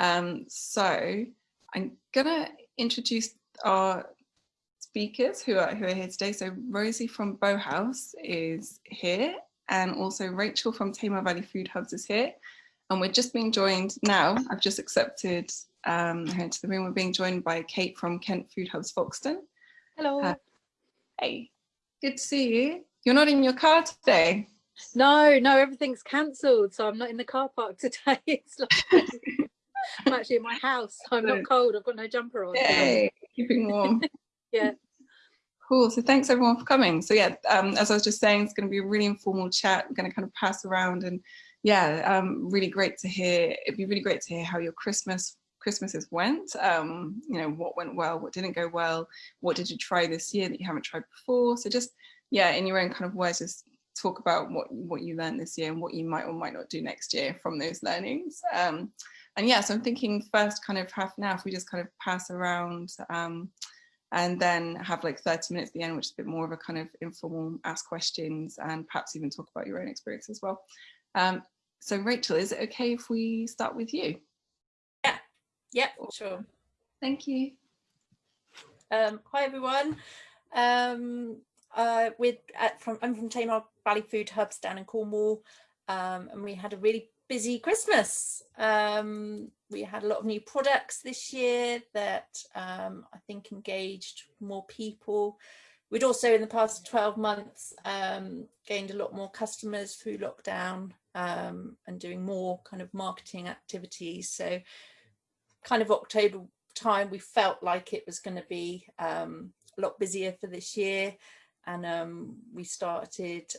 Um, so I'm gonna introduce our speakers who are, who are here today. So Rosie from Bowhouse is here and also Rachel from Tamar Valley Food Hubs is here. And we're just being joined now, I've just accepted um, her into the room. We're being joined by Kate from Kent Food Hubs Folkestone. Hello. Uh, hey, good to see you. You're not in your car today. No, no, everything's cancelled. So I'm not in the car park today. It's like, I'm actually in my house. I'm not cold. I've got no jumper on. Yay, keeping warm. yeah. Cool. So thanks everyone for coming. So yeah, um, as I was just saying, it's going to be a really informal chat. We're going to kind of pass around and yeah, um, really great to hear. It'd be really great to hear how your Christmas Christmases went. Um, you know, what went well, what didn't go well, what did you try this year that you haven't tried before. So just yeah, in your own kind of words, just talk about what what you learned this year and what you might or might not do next year from those learnings. Um, and yeah, so I'm thinking first kind of half an hour, if we just kind of pass around um, and then have like 30 minutes at the end, which is a bit more of a kind of informal ask questions and perhaps even talk about your own experience as well. Um, so Rachel, is it okay if we start with you? Yeah, yeah, sure. Thank you. Um, hi everyone. Um, uh, with at, from I'm from Tamar Valley Food Hubs down in Cornwall, um, and we had a really busy Christmas. Um, we had a lot of new products this year that um, I think engaged more people. We'd also in the past 12 months um, gained a lot more customers through lockdown um, and doing more kind of marketing activities. So kind of October time, we felt like it was going to be um, a lot busier for this year. And um, we started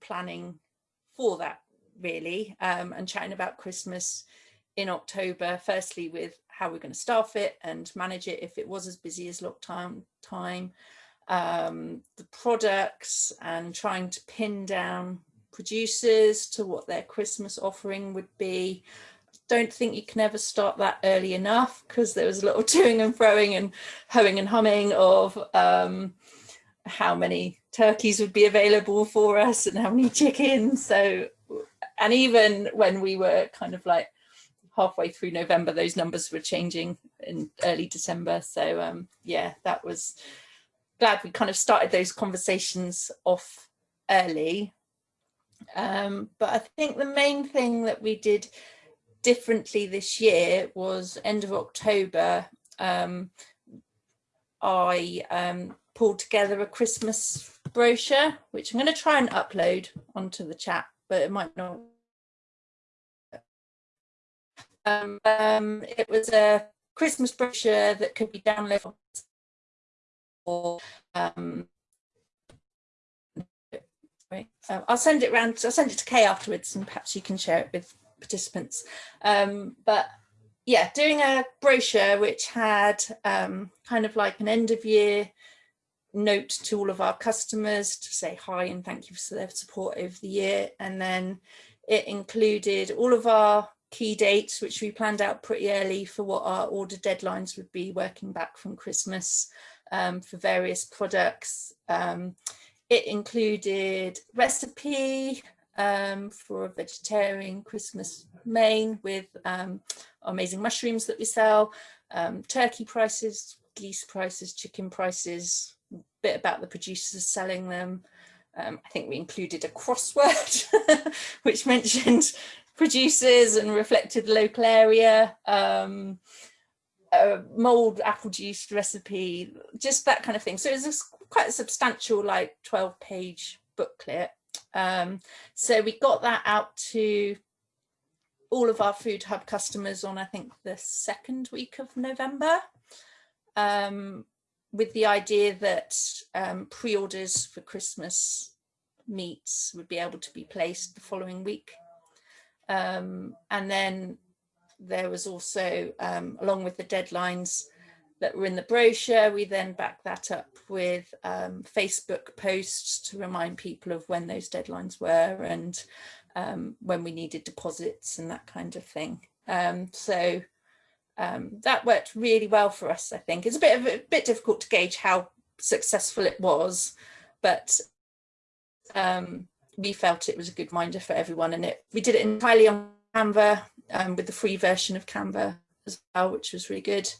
planning for that really um, and chatting about Christmas in October, firstly with how we're going to staff it and manage it if it was as busy as lockdown time, um, the products and trying to pin down producers to what their Christmas offering would be. Don't think you can ever start that early enough because there was a little toing and froing and hoeing and humming of um, how many turkeys would be available for us and how many chickens. So and even when we were kind of like halfway through November, those numbers were changing in early December. So um, yeah, that was glad we kind of started those conversations off early. Um, but I think the main thing that we did differently this year was end of October, um, I um, pulled together a Christmas brochure, which I'm going to try and upload onto the chat, but it might not um, um, it was a Christmas brochure that could be downloaded or um, uh, I'll send it around, I'll send it to Kay afterwards and perhaps you can share it with participants. Um, but yeah, doing a brochure which had um, kind of like an end of year note to all of our customers to say hi and thank you for their support over the year. And then it included all of our key dates, which we planned out pretty early for what our order deadlines would be working back from Christmas um, for various products. Um, it included recipe um, for a vegetarian Christmas main with um, amazing mushrooms that we sell, um, turkey prices, geese prices, chicken prices, a bit about the producers selling them, um, I think we included a crossword which mentioned producers and reflected the local area, um, a mulled apple juice recipe, just that kind of thing. So it was quite a substantial like 12 page booklet. Um, so we got that out to all of our food hub customers on I think the second week of November um, with the idea that um, pre-orders for Christmas meats would be able to be placed the following week. Um, and then there was also, um, along with the deadlines that were in the brochure, we then backed that up with um, Facebook posts to remind people of when those deadlines were and um, when we needed deposits and that kind of thing. Um, so um, that worked really well for us, I think. It's a bit of a bit difficult to gauge how successful it was, but um, we felt it was a good reminder for everyone and it we did it entirely on Canva um, with the free version of Canva as well, which was really good.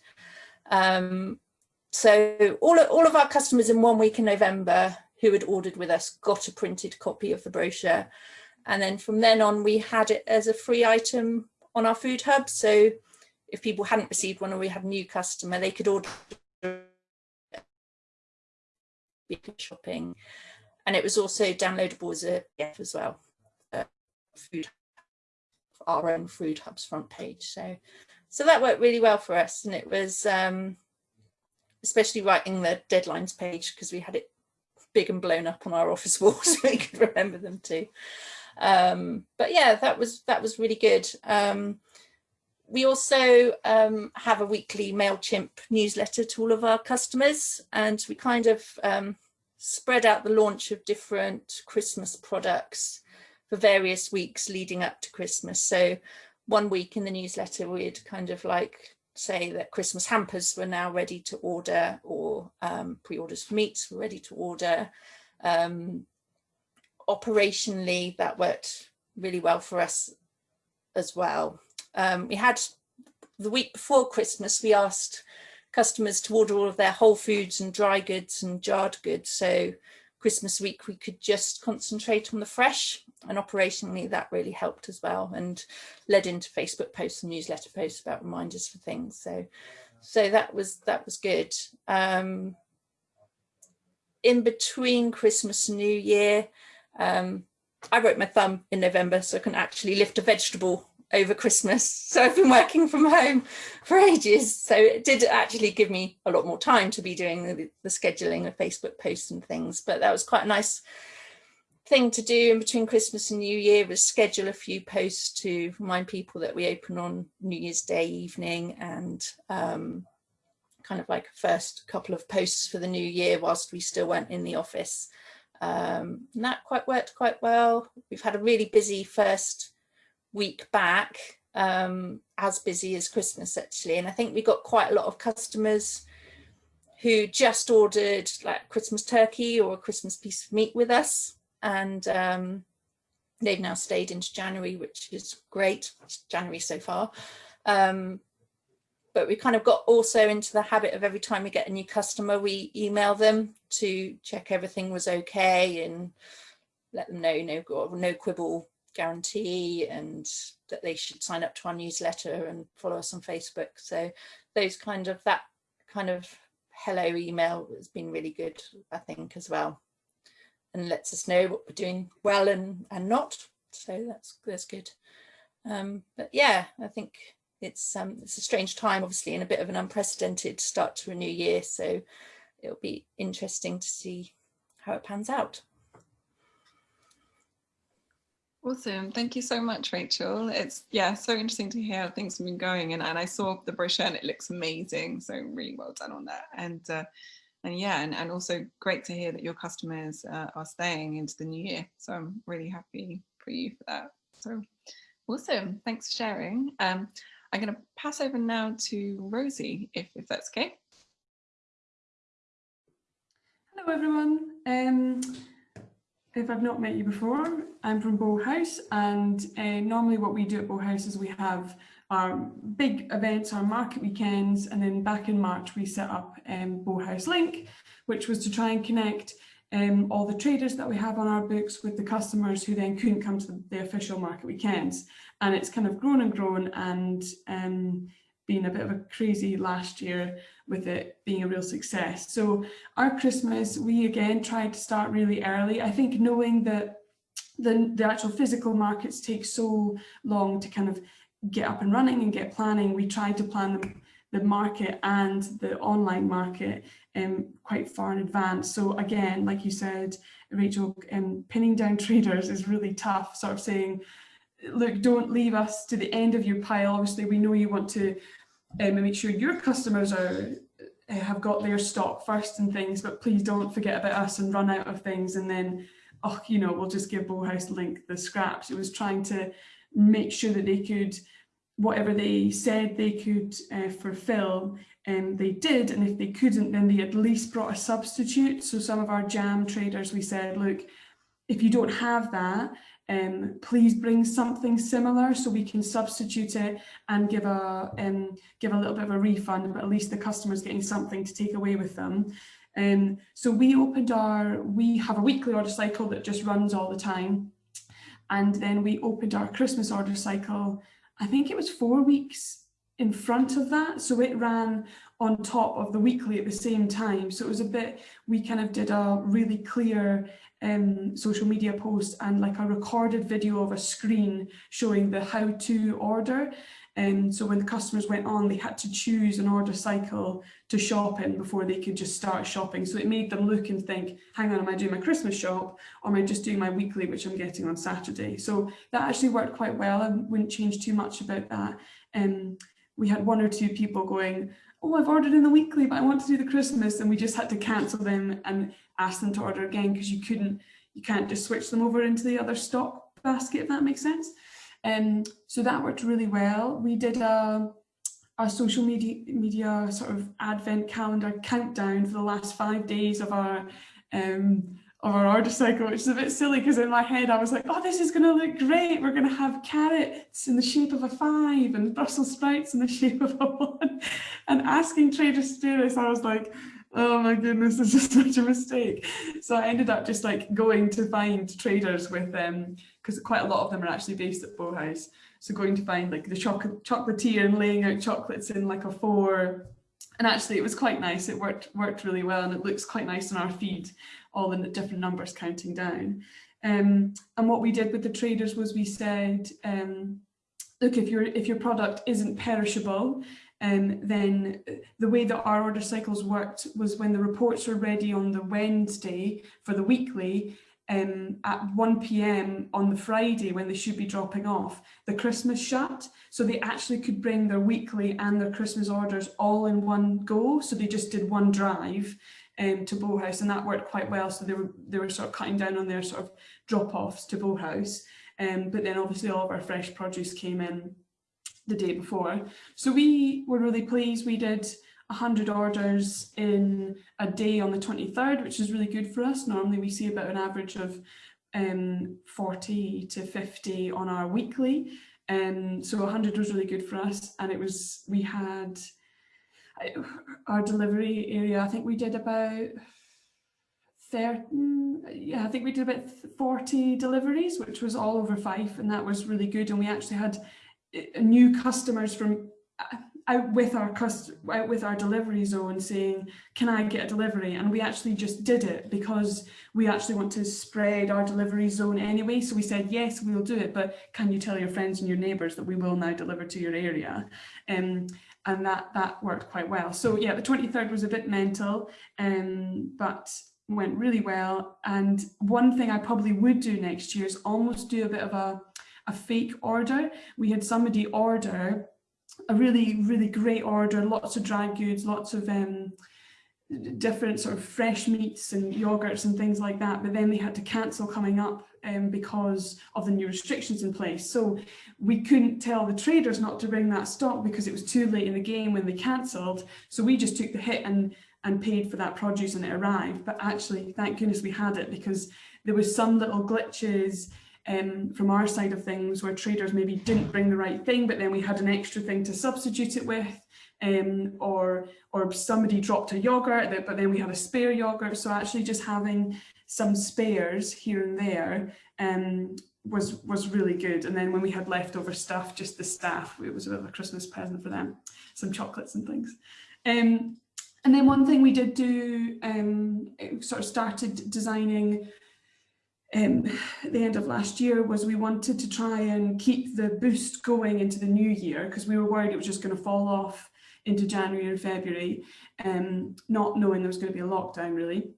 Um, so all all of our customers in one week in November who had ordered with us got a printed copy of the brochure. And then from then on, we had it as a free item on our food hub. So if people hadn't received one or we had a new customer, they could order shopping. And it was also downloadable as a PDF as well. Uh, food, our own food hub's front page. So, so that worked really well for us. And it was, um, especially writing the deadlines page because we had it big and blown up on our office wall so we could remember them too. Um, but yeah, that was that was really good. Um, we also um, have a weekly MailChimp newsletter to all of our customers and we kind of um, spread out the launch of different Christmas products for various weeks leading up to Christmas. So one week in the newsletter we'd kind of like say that Christmas hampers were now ready to order or um, pre-orders for meats were ready to order. Um, operationally, that worked really well for us as well. Um, we had the week before Christmas, we asked customers to order all of their whole foods and dry goods and jarred goods. So Christmas week, we could just concentrate on the fresh and operationally that really helped as well and led into Facebook posts and newsletter posts about reminders for things. So, so that was, that was good. Um, in between Christmas and New Year, um, I broke my thumb in November, so I couldn't actually lift a vegetable over Christmas. So I've been working from home for ages. So it did actually give me a lot more time to be doing the, the scheduling of Facebook posts and things. But that was quite a nice thing to do in between Christmas and New Year was schedule a few posts to remind people that we open on New Year's Day evening and um, kind of like first couple of posts for the new year whilst we still went in the office. Um, and that quite worked quite well. We've had a really busy first week back, um, as busy as Christmas actually. And I think we got quite a lot of customers who just ordered like Christmas turkey or a Christmas piece of meat with us. And um, they've now stayed into January, which is great. It's January so far. Um, but we kind of got also into the habit of every time we get a new customer, we email them to check everything was okay and let them know no, no quibble guarantee and that they should sign up to our newsletter and follow us on Facebook. So those kind of that kind of hello email has been really good, I think, as well. And lets us know what we're doing well and, and not. So that's that's good. Um, but yeah, I think it's um, it's a strange time, obviously, and a bit of an unprecedented start to a new year. So it'll be interesting to see how it pans out. Awesome. Thank you so much, Rachel. It's yeah, so interesting to hear how things have been going. And, and I saw the brochure and it looks amazing. So really well done on that. And uh, and yeah, and, and also great to hear that your customers uh, are staying into the new year. So I'm really happy for you for that. So awesome. Thanks for sharing. Um, I'm going to pass over now to Rosie, if, if that's okay. Hello, everyone. Um, if I've not met you before, I'm from Bowhouse and uh, normally what we do at Bowhouse is we have our big events, our market weekends, and then back in March we set up um, Bowhouse Link, which was to try and connect um, all the traders that we have on our books with the customers who then couldn't come to the, the official market weekends. And it's kind of grown and grown and um, been a bit of a crazy last year with it being a real success. So our Christmas, we again tried to start really early. I think knowing that the, the actual physical markets take so long to kind of get up and running and get planning, we tried to plan the, the market and the online market um, quite far in advance. So again, like you said, Rachel, um, pinning down traders is really tough, sort of saying, look, don't leave us to the end of your pile. Obviously, we know you want to um, make sure your customers are uh, have got their stock first and things, but please don't forget about us and run out of things and then, oh, you know, we'll just give Bowhouse Link the scraps. It was trying to make sure that they could, whatever they said they could uh, fulfill, and um, they did. And if they couldn't, then they at least brought a substitute. So some of our jam traders, we said, look, if you don't have that, um, please bring something similar so we can substitute it and give a um, give a little bit of a refund, but at least the customer's getting something to take away with them. Um, so we opened our, we have a weekly order cycle that just runs all the time. And then we opened our Christmas order cycle, I think it was four weeks in front of that. So it ran on top of the weekly at the same time. So it was a bit, we kind of did a really clear um, social media post and like a recorded video of a screen showing the how to order. And um, so when the customers went on, they had to choose an order cycle to shop in before they could just start shopping. So it made them look and think, hang on, am I doing my Christmas shop or am I just doing my weekly, which I'm getting on Saturday? So that actually worked quite well. I wouldn't change too much about that. Um, we had one or two people going, oh, I've ordered in the weekly, but I want to do the Christmas. And we just had to cancel them and ask them to order again because you couldn't, you can't just switch them over into the other stock basket, if that makes sense. Um, so that worked really well. We did a, a social media, media sort of advent calendar countdown for the last five days of our um, of our order cycle, which is a bit silly because in my head I was like, oh, this is going to look great. We're going to have carrots in the shape of a five and Brussels sprouts in the shape of a one. And asking traders to do this, I was like, oh my goodness, this is such a mistake. So I ended up just like going to find traders with them because quite a lot of them are actually based at Bowhouse. So going to find like the chocolate chocolatier and laying out chocolates in like a four. And actually it was quite nice. It worked worked really well and it looks quite nice on our feed all in the different numbers counting down. Um, and what we did with the traders was we said, um, look, if your if your product isn't perishable, um, then the way that our order cycles worked was when the reports were ready on the Wednesday for the weekly, um, at 1 p.m. on the Friday when they should be dropping off, the Christmas shut. So they actually could bring their weekly and their Christmas orders all in one go. So they just did one drive um, to Bowhouse and that worked quite well. So they were, they were sort of cutting down on their sort of drop-offs to Bowhouse. Um, but then obviously all of our fresh produce came in the day before. So we were really pleased. We did 100 orders in a day on the 23rd, which is really good for us. Normally we see about an average of um, 40 to 50 on our weekly. Um, so 100 was really good for us. And it was, we had our delivery area, I think we did about 30, yeah, I think we did about 40 deliveries, which was all over Fife, and that was really good. And we actually had new customers from uh, out with our out with our delivery zone saying, can I get a delivery? And we actually just did it because we actually want to spread our delivery zone anyway. So we said, yes, we'll do it, but can you tell your friends and your neighbours that we will now deliver to your area? Um, and that that worked quite well. So yeah, the 23rd was a bit mental, um, but went really well. And one thing I probably would do next year is almost do a bit of a, a fake order. We had somebody order a really, really great order, lots of dry goods, lots of um, different sort of fresh meats and yogurts and things like that, but then they had to cancel coming up um, because of the new restrictions in place. So we couldn't tell the traders not to bring that stock because it was too late in the game when they cancelled. So we just took the hit and, and paid for that produce and it arrived. But actually, thank goodness we had it because there was some little glitches um, from our side of things where traders maybe didn't bring the right thing, but then we had an extra thing to substitute it with um, or or somebody dropped a yogurt, but then we had a spare yogurt. So actually just having some spares here and there um, was was really good. And then when we had leftover stuff, just the staff, it was a bit of a Christmas present for them, some chocolates and things. Um, and then one thing we did do, um, sort of started designing um, the end of last year was we wanted to try and keep the boost going into the new year because we were worried it was just going to fall off into January and February, um, not knowing there was going to be a lockdown really.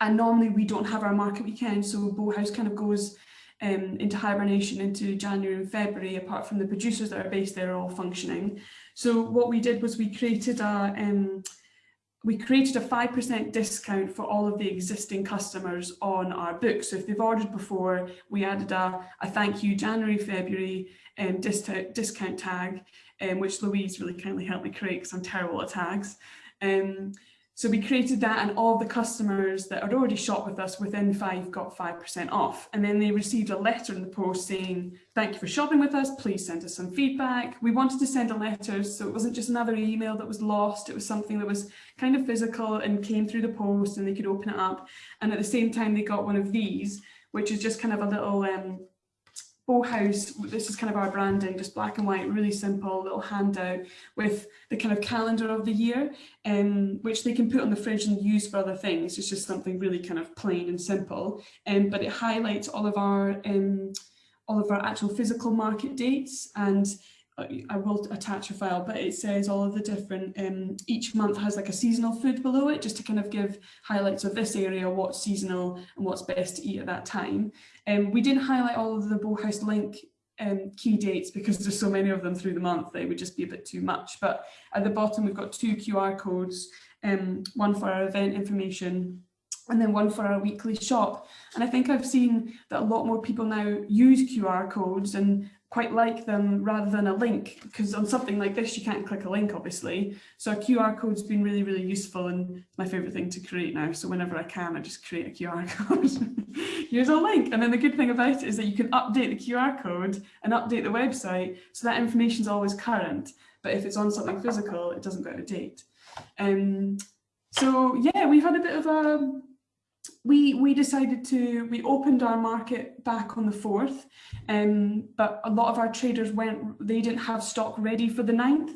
And normally we don't have our market weekend, so Bowhouse kind of goes um, into hibernation into January and February, apart from the producers that are based there all functioning. So what we did was we created a um, we created a 5% discount for all of the existing customers on our book. So if they've ordered before, we added a, a thank you January, February um, discount, discount tag um, which Louise really kindly helped me create because I'm terrible at tags. Um, So we created that and all the customers that had already shopped with us within five got 5% off. And then they received a letter in the post saying, thank you for shopping with us, please send us some feedback. We wanted to send a letter so it wasn't just another email that was lost, it was something that was kind of physical and came through the post and they could open it up. And at the same time they got one of these, which is just kind of a little um, Bowhouse, this is kind of our branding, just black and white, really simple little handout with the kind of calendar of the year, um, which they can put on the fridge and use for other things. It's just something really kind of plain and simple, um, but it highlights all of our um, all of our actual physical market dates and I will attach a file, but it says all of the different, um, each month has like a seasonal food below it, just to kind of give highlights of this area, what's seasonal and what's best to eat at that time. Um, we didn't highlight all of the Bowhouse link um, key dates because there's so many of them through the month, they would just be a bit too much. But at the bottom, we've got two QR codes, um, one for our event information and then one for our weekly shop. And I think I've seen that a lot more people now use QR codes and quite like them rather than a link because on something like this you can't click a link obviously. So a QR code's been really really useful and my favorite thing to create now. So whenever I can I just create a QR code. Here's a link. And then the good thing about it is that you can update the QR code and update the website. So that information is always current but if it's on something physical it doesn't go out of date. Um so yeah we've had a bit of a we we decided to we opened our market back on the 4th um, but a lot of our traders went they didn't have stock ready for the 9th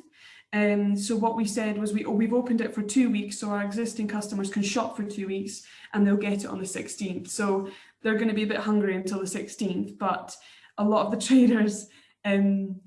and um, so what we said was we, oh, we've opened it for two weeks so our existing customers can shop for two weeks and they'll get it on the 16th so they're going to be a bit hungry until the 16th but a lot of the traders um,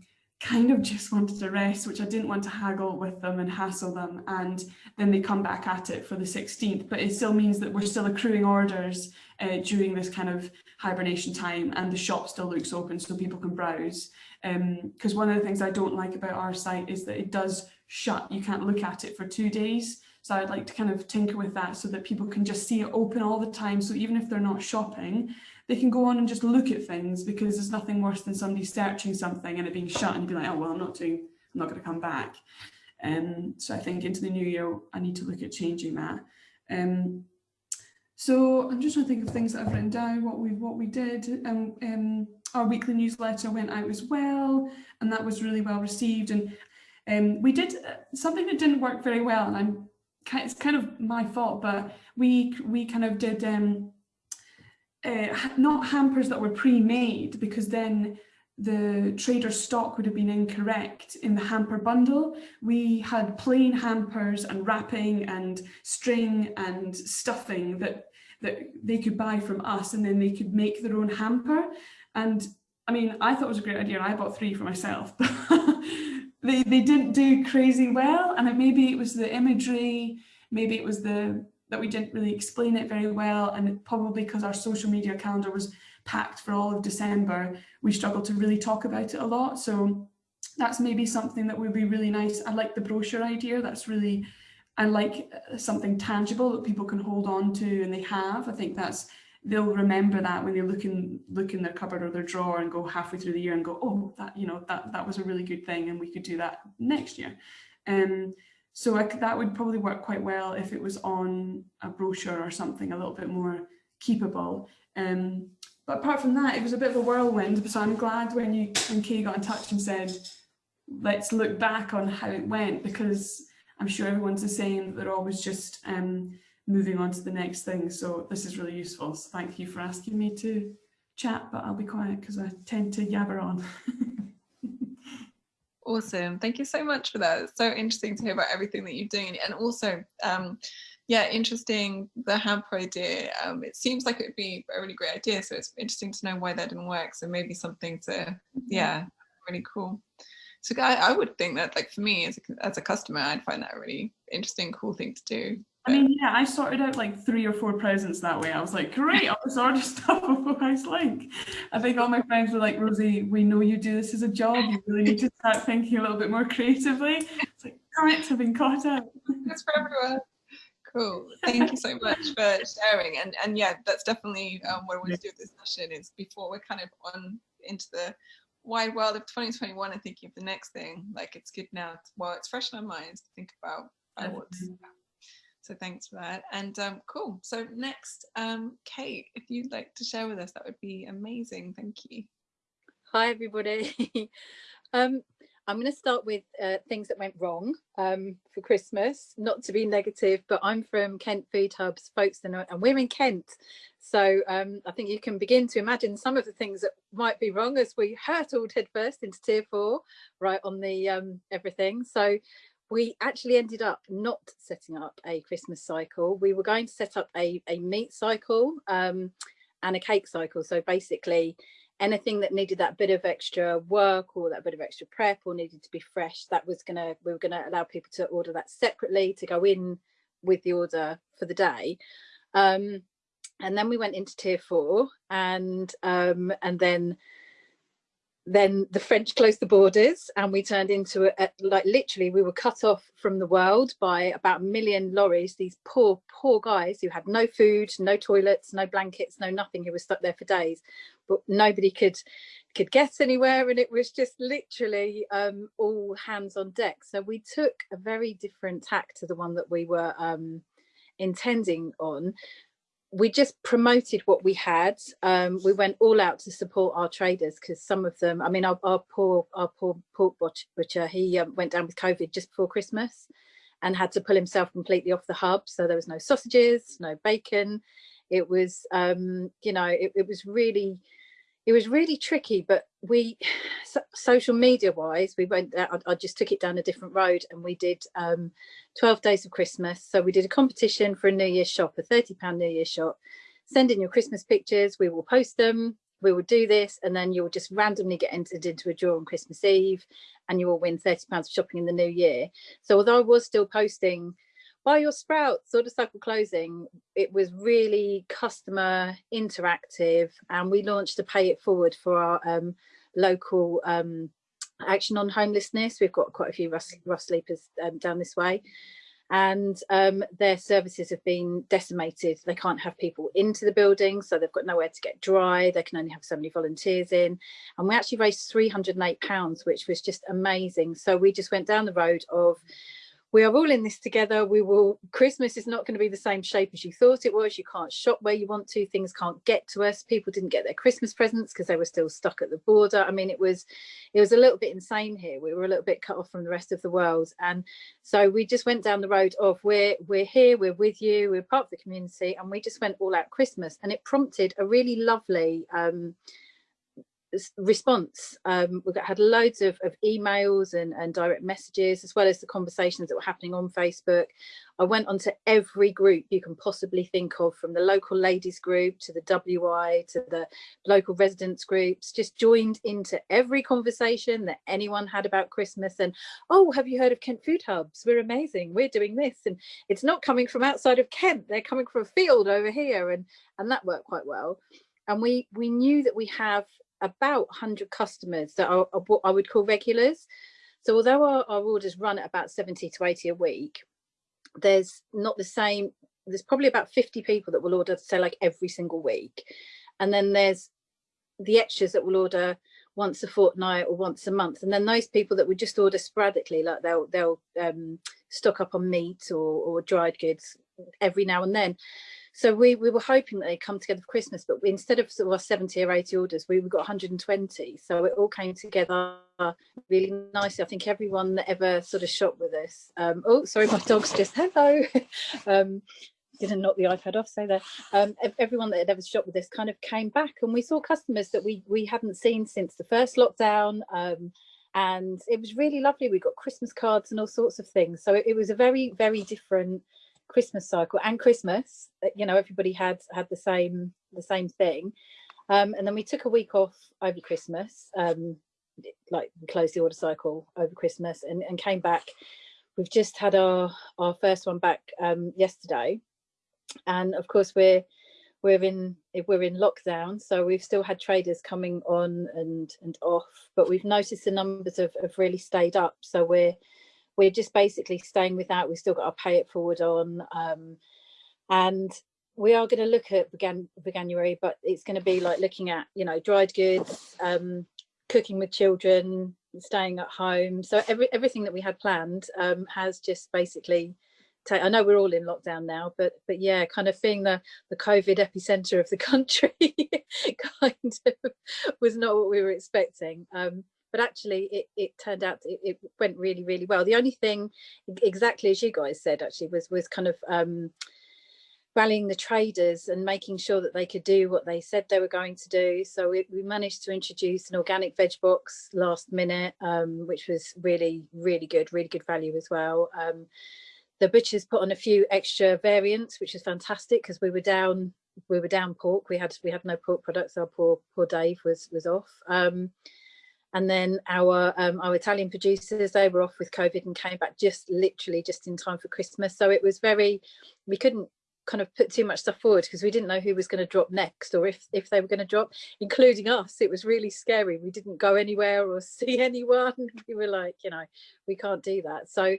kind of just wanted to rest, which I didn't want to haggle with them and hassle them. And then they come back at it for the 16th, but it still means that we're still accruing orders uh, during this kind of hibernation time and the shop still looks open so people can browse. Because um, one of the things I don't like about our site is that it does shut. You can't look at it for two days. So I'd like to kind of tinker with that so that people can just see it open all the time. So even if they're not shopping, they can go on and just look at things because there's nothing worse than somebody searching something and it being shut and be like, oh, well, I'm not doing, I'm not going to come back. Um, so I think into the new year, I need to look at changing that. Um, so I'm just trying to think of things that I've written down, what we what we did. Um, um, our weekly newsletter went out as well, and that was really well received. And um, we did uh, something that didn't work very well, and I'm it's kind of my fault, but we we kind of did um, uh, not hampers that were pre-made because then the trader stock would have been incorrect in the hamper bundle. We had plain hampers and wrapping and string and stuffing that that they could buy from us and then they could make their own hamper. And I mean, I thought it was a great idea and I bought three for myself. they, they didn't do crazy well and it, maybe it was the imagery, maybe it was the that we didn't really explain it very well and probably because our social media calendar was packed for all of December, we struggled to really talk about it a lot. So that's maybe something that would be really nice. I like the brochure idea. That's really, I like uh, something tangible that people can hold on to and they have. I think that's, they'll remember that when they look in, look in their cupboard or their drawer and go halfway through the year and go, oh, that, you know, that, that was a really good thing and we could do that next year. Um, so I, that would probably work quite well if it was on a brochure or something a little bit more keepable. Um, but apart from that, it was a bit of a whirlwind. So I'm glad when you when Kay got in touch and said, let's look back on how it went because I'm sure everyone's the same. They're always just um, moving on to the next thing. So this is really useful. So thank you for asking me to chat, but I'll be quiet because I tend to yabber on. Awesome. Thank you so much for that. It's so interesting to hear about everything that you're doing. And also, um, yeah, interesting, the hamper idea. Um, it seems like it would be a really great idea. So it's interesting to know why that didn't work. So maybe something to, mm-hmm. yeah, really cool. So I, I would think that like for me as a, as a customer, I'd find that a really interesting, cool thing to do. I mean, yeah, I sorted out like three or four presents that way. I was like, great, I'll just order stuff off House Link. I think all my friends were like, Rosie, we know you do this as a job. You really need to start thinking a little bit more creatively. It's like, correct, I've been caught out. It's for everyone. Cool. Thank you so much for sharing. And and yeah, that's definitely um, what I want to do with this session is before we're kind of on into the wide world of 2021 and thinking of the next thing, like it's good now, to, well, it's fresh in our minds to think about uh, what's So thanks for that. And um, cool. So next, um, Kate, if you'd like to share with us, that would be amazing. Thank you. Hi, everybody. um, I'm going to start with uh, things that went wrong um, for Christmas, not to be negative, but I'm from Kent Food Hubs, Folkestone, and we're in Kent. So um, I think you can begin to imagine some of the things that might be wrong as we hurtled headfirst into tier four, right on the um, everything. So we actually ended up not setting up a Christmas cycle. We were going to set up a, a meat cycle um, and a cake cycle. So basically anything that needed that bit of extra work or that bit of extra prep or needed to be fresh, that was gonna, we were gonna allow people to order that separately to go in with the order for the day. Um, and then we went into tier four and um, and then then the French closed the borders and we turned into a, a, like literally we were cut off from the world by about a million lorries these poor poor guys who had no food no toilets no blankets no nothing who were stuck there for days. But nobody could could get anywhere and it was just literally um, all hands on deck. So we took a very different tack to the one that we were um, intending on we just promoted what we had. Um, we went all out to support our traders because some of them, I mean, our, our poor our poor pork butcher, he um, went down with COVID just before Christmas and had to pull himself completely off the hub. So there was no sausages, no bacon. It was, um, you know, it, it was really, it was really tricky, but we, so, social media wise, we went, I, I, just took it down a different road and we did um, 12 days of Christmas. So we did a competition for a New Year's shop, a 30 pound New Year's shop. Send in your Christmas pictures, we will post them, we will do this and then you'll just randomly get entered into a draw on Christmas Eve and you will win 30 pounds of shopping in the new year. So although I was still posting buy your sprouts sort of cycle closing it was really customer interactive and we launched a pay it forward for our um, local um, action on homelessness. We've got quite a few rough, rough sleepers um, down this way. And um, their services have been decimated. They can't have people into the building so they've got nowhere to get dry. They can only have so many volunteers in. And we actually raised 308 pounds which was just amazing. So we just went down the road of we are all in this together. We will, Christmas is not going to be the same shape as you thought it was. You can't shop where you want to. Things can't get to us. People didn't get their Christmas presents because they were still stuck at the border. I mean, it was, it was a little bit insane here. We were a little bit cut off from the rest of the world. And so we just went down the road of we're, we're here, we're with you, we're part of the community. And we just went all out Christmas and it prompted a really lovely, um, response. Um, we had loads of, of emails and, and, direct messages, as well as the conversations that were happening on Facebook. I went onto every group you can possibly think of, from the local ladies group to the WI to the local residents groups, just joined into every conversation that anyone had about Christmas. And, oh, have you heard of Kent Food Hubs? We're amazing. We're doing this. And it's not coming from outside of Kent. They're coming from a field over here. And, and that worked quite well and we we knew that we have about 100 customers that are, are, what I would call regulars. So although our, our orders run at about 70 to 80 a week, there's not the same, there's probably about 50 people that will order, say like every single week. And then there's the extras that will order once a fortnight or once a month. And then those people that would just order sporadically, like they'll, they'll um, stock up on meat or, or dried goods every now and then. So we, we were hoping that they'd come together for Christmas, but we, instead of sort of 70 or 80 orders, we got 120. So it all came together really nicely. I think everyone that ever sort of shopped with us, um, oh, sorry, my dog's just, hello. um, didn't knock the iPad off, so there. Um, everyone that had ever shopped with us kind of came back and we saw customers that we, we hadn't seen since the first lockdown. Um, and it was really lovely. We got Christmas cards and all sorts of things. So it, it was a very, very different Christmas cycle and Christmas, uh, you know, everybody had had the same the same thing. Um, and then we took a week off over Christmas, um, like we closed the order cycle over Christmas and, and came back. We've just had our, our first one back um, yesterday. And of course we're we're in we're in lockdown, so we've still had traders coming on and and off, but we've noticed the numbers have, have really stayed up. So we're we're just basically staying without. We've still got our pay it forward on. Um, and we are going to look at Veganuary, but it's going to be like looking at, you know, dried goods, um, cooking with children, staying at home. So every, everything that we had planned um, has just basically i know we're all in lockdown now but but yeah kind of being the the covid epicenter of the country kind of was not what we were expecting um but actually it, it turned out it, it went really really well the only thing exactly as you guys said actually was was kind of um rallying the traders and making sure that they could do what they said they were going to do. So we, we managed to introduce an organic veg box last minute, um, which was really, really good, really good value as well. Um, the butchers put on a few extra variants, which was fantastic because we were down we were down pork. We had we had no pork products. Our poor poor Dave was was off. And then our um, our Italian producers they were off with COVID and came back just literally just in time for Christmas. So it was very we couldn't kind of put too much stuff forward because we didn't know who was going to drop next or if if they were going to drop including us. It was really scary. We didn't go anywhere or see anyone. We were like you know we can't do that. So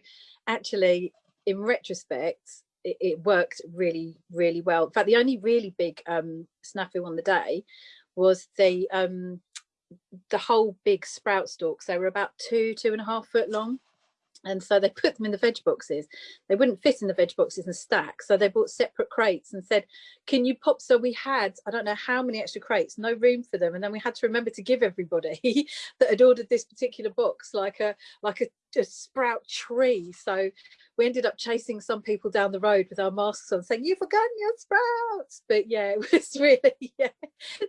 actually in retrospect it, it worked really really well. In fact the only really big um snafu on the day was the um the whole big sprout stalks they were about two two and a half foot long. And so they put them in the veg boxes. They wouldn't fit in the veg boxes and stack so they bought separate crates and said can you pop? So we had i don't know how many extra crates no room for them. And then we had to remember to give everybody that had ordered this particular box like a like a, a sprout tree so we ended up chasing some people down the road with our masks on saying you've forgotten your sprouts. But yeah it was really yeah.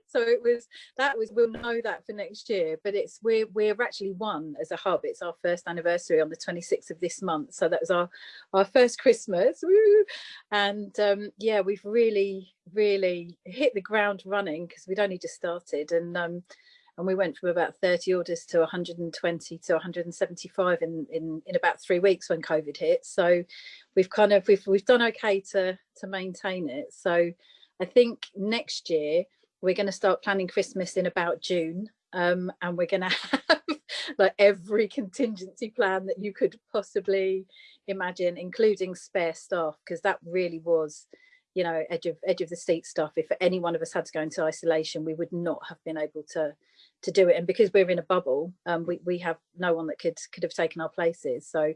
So it was that was we'll know that for next year. But it's we're we're actually one as a hub. It's our first anniversary on the 26th of this month. So that was our our first christmas. Woo! and um yeah we've really really hit the ground running because we'd only just started. And um and we went from about 30 orders to 120 to 175 in in in about three weeks when covid hit. So we've kind of we've we've done okay to to maintain it. So i think next year we're going to start planning christmas in about june. Um, and we're going to have like every contingency plan that you could possibly imagine including spare staff because that really was you know edge of edge of the seat stuff. If any one of us had to go into isolation we would not have been able to to do it. And because we're in a bubble um, we, we have no one that could could have taken our places. So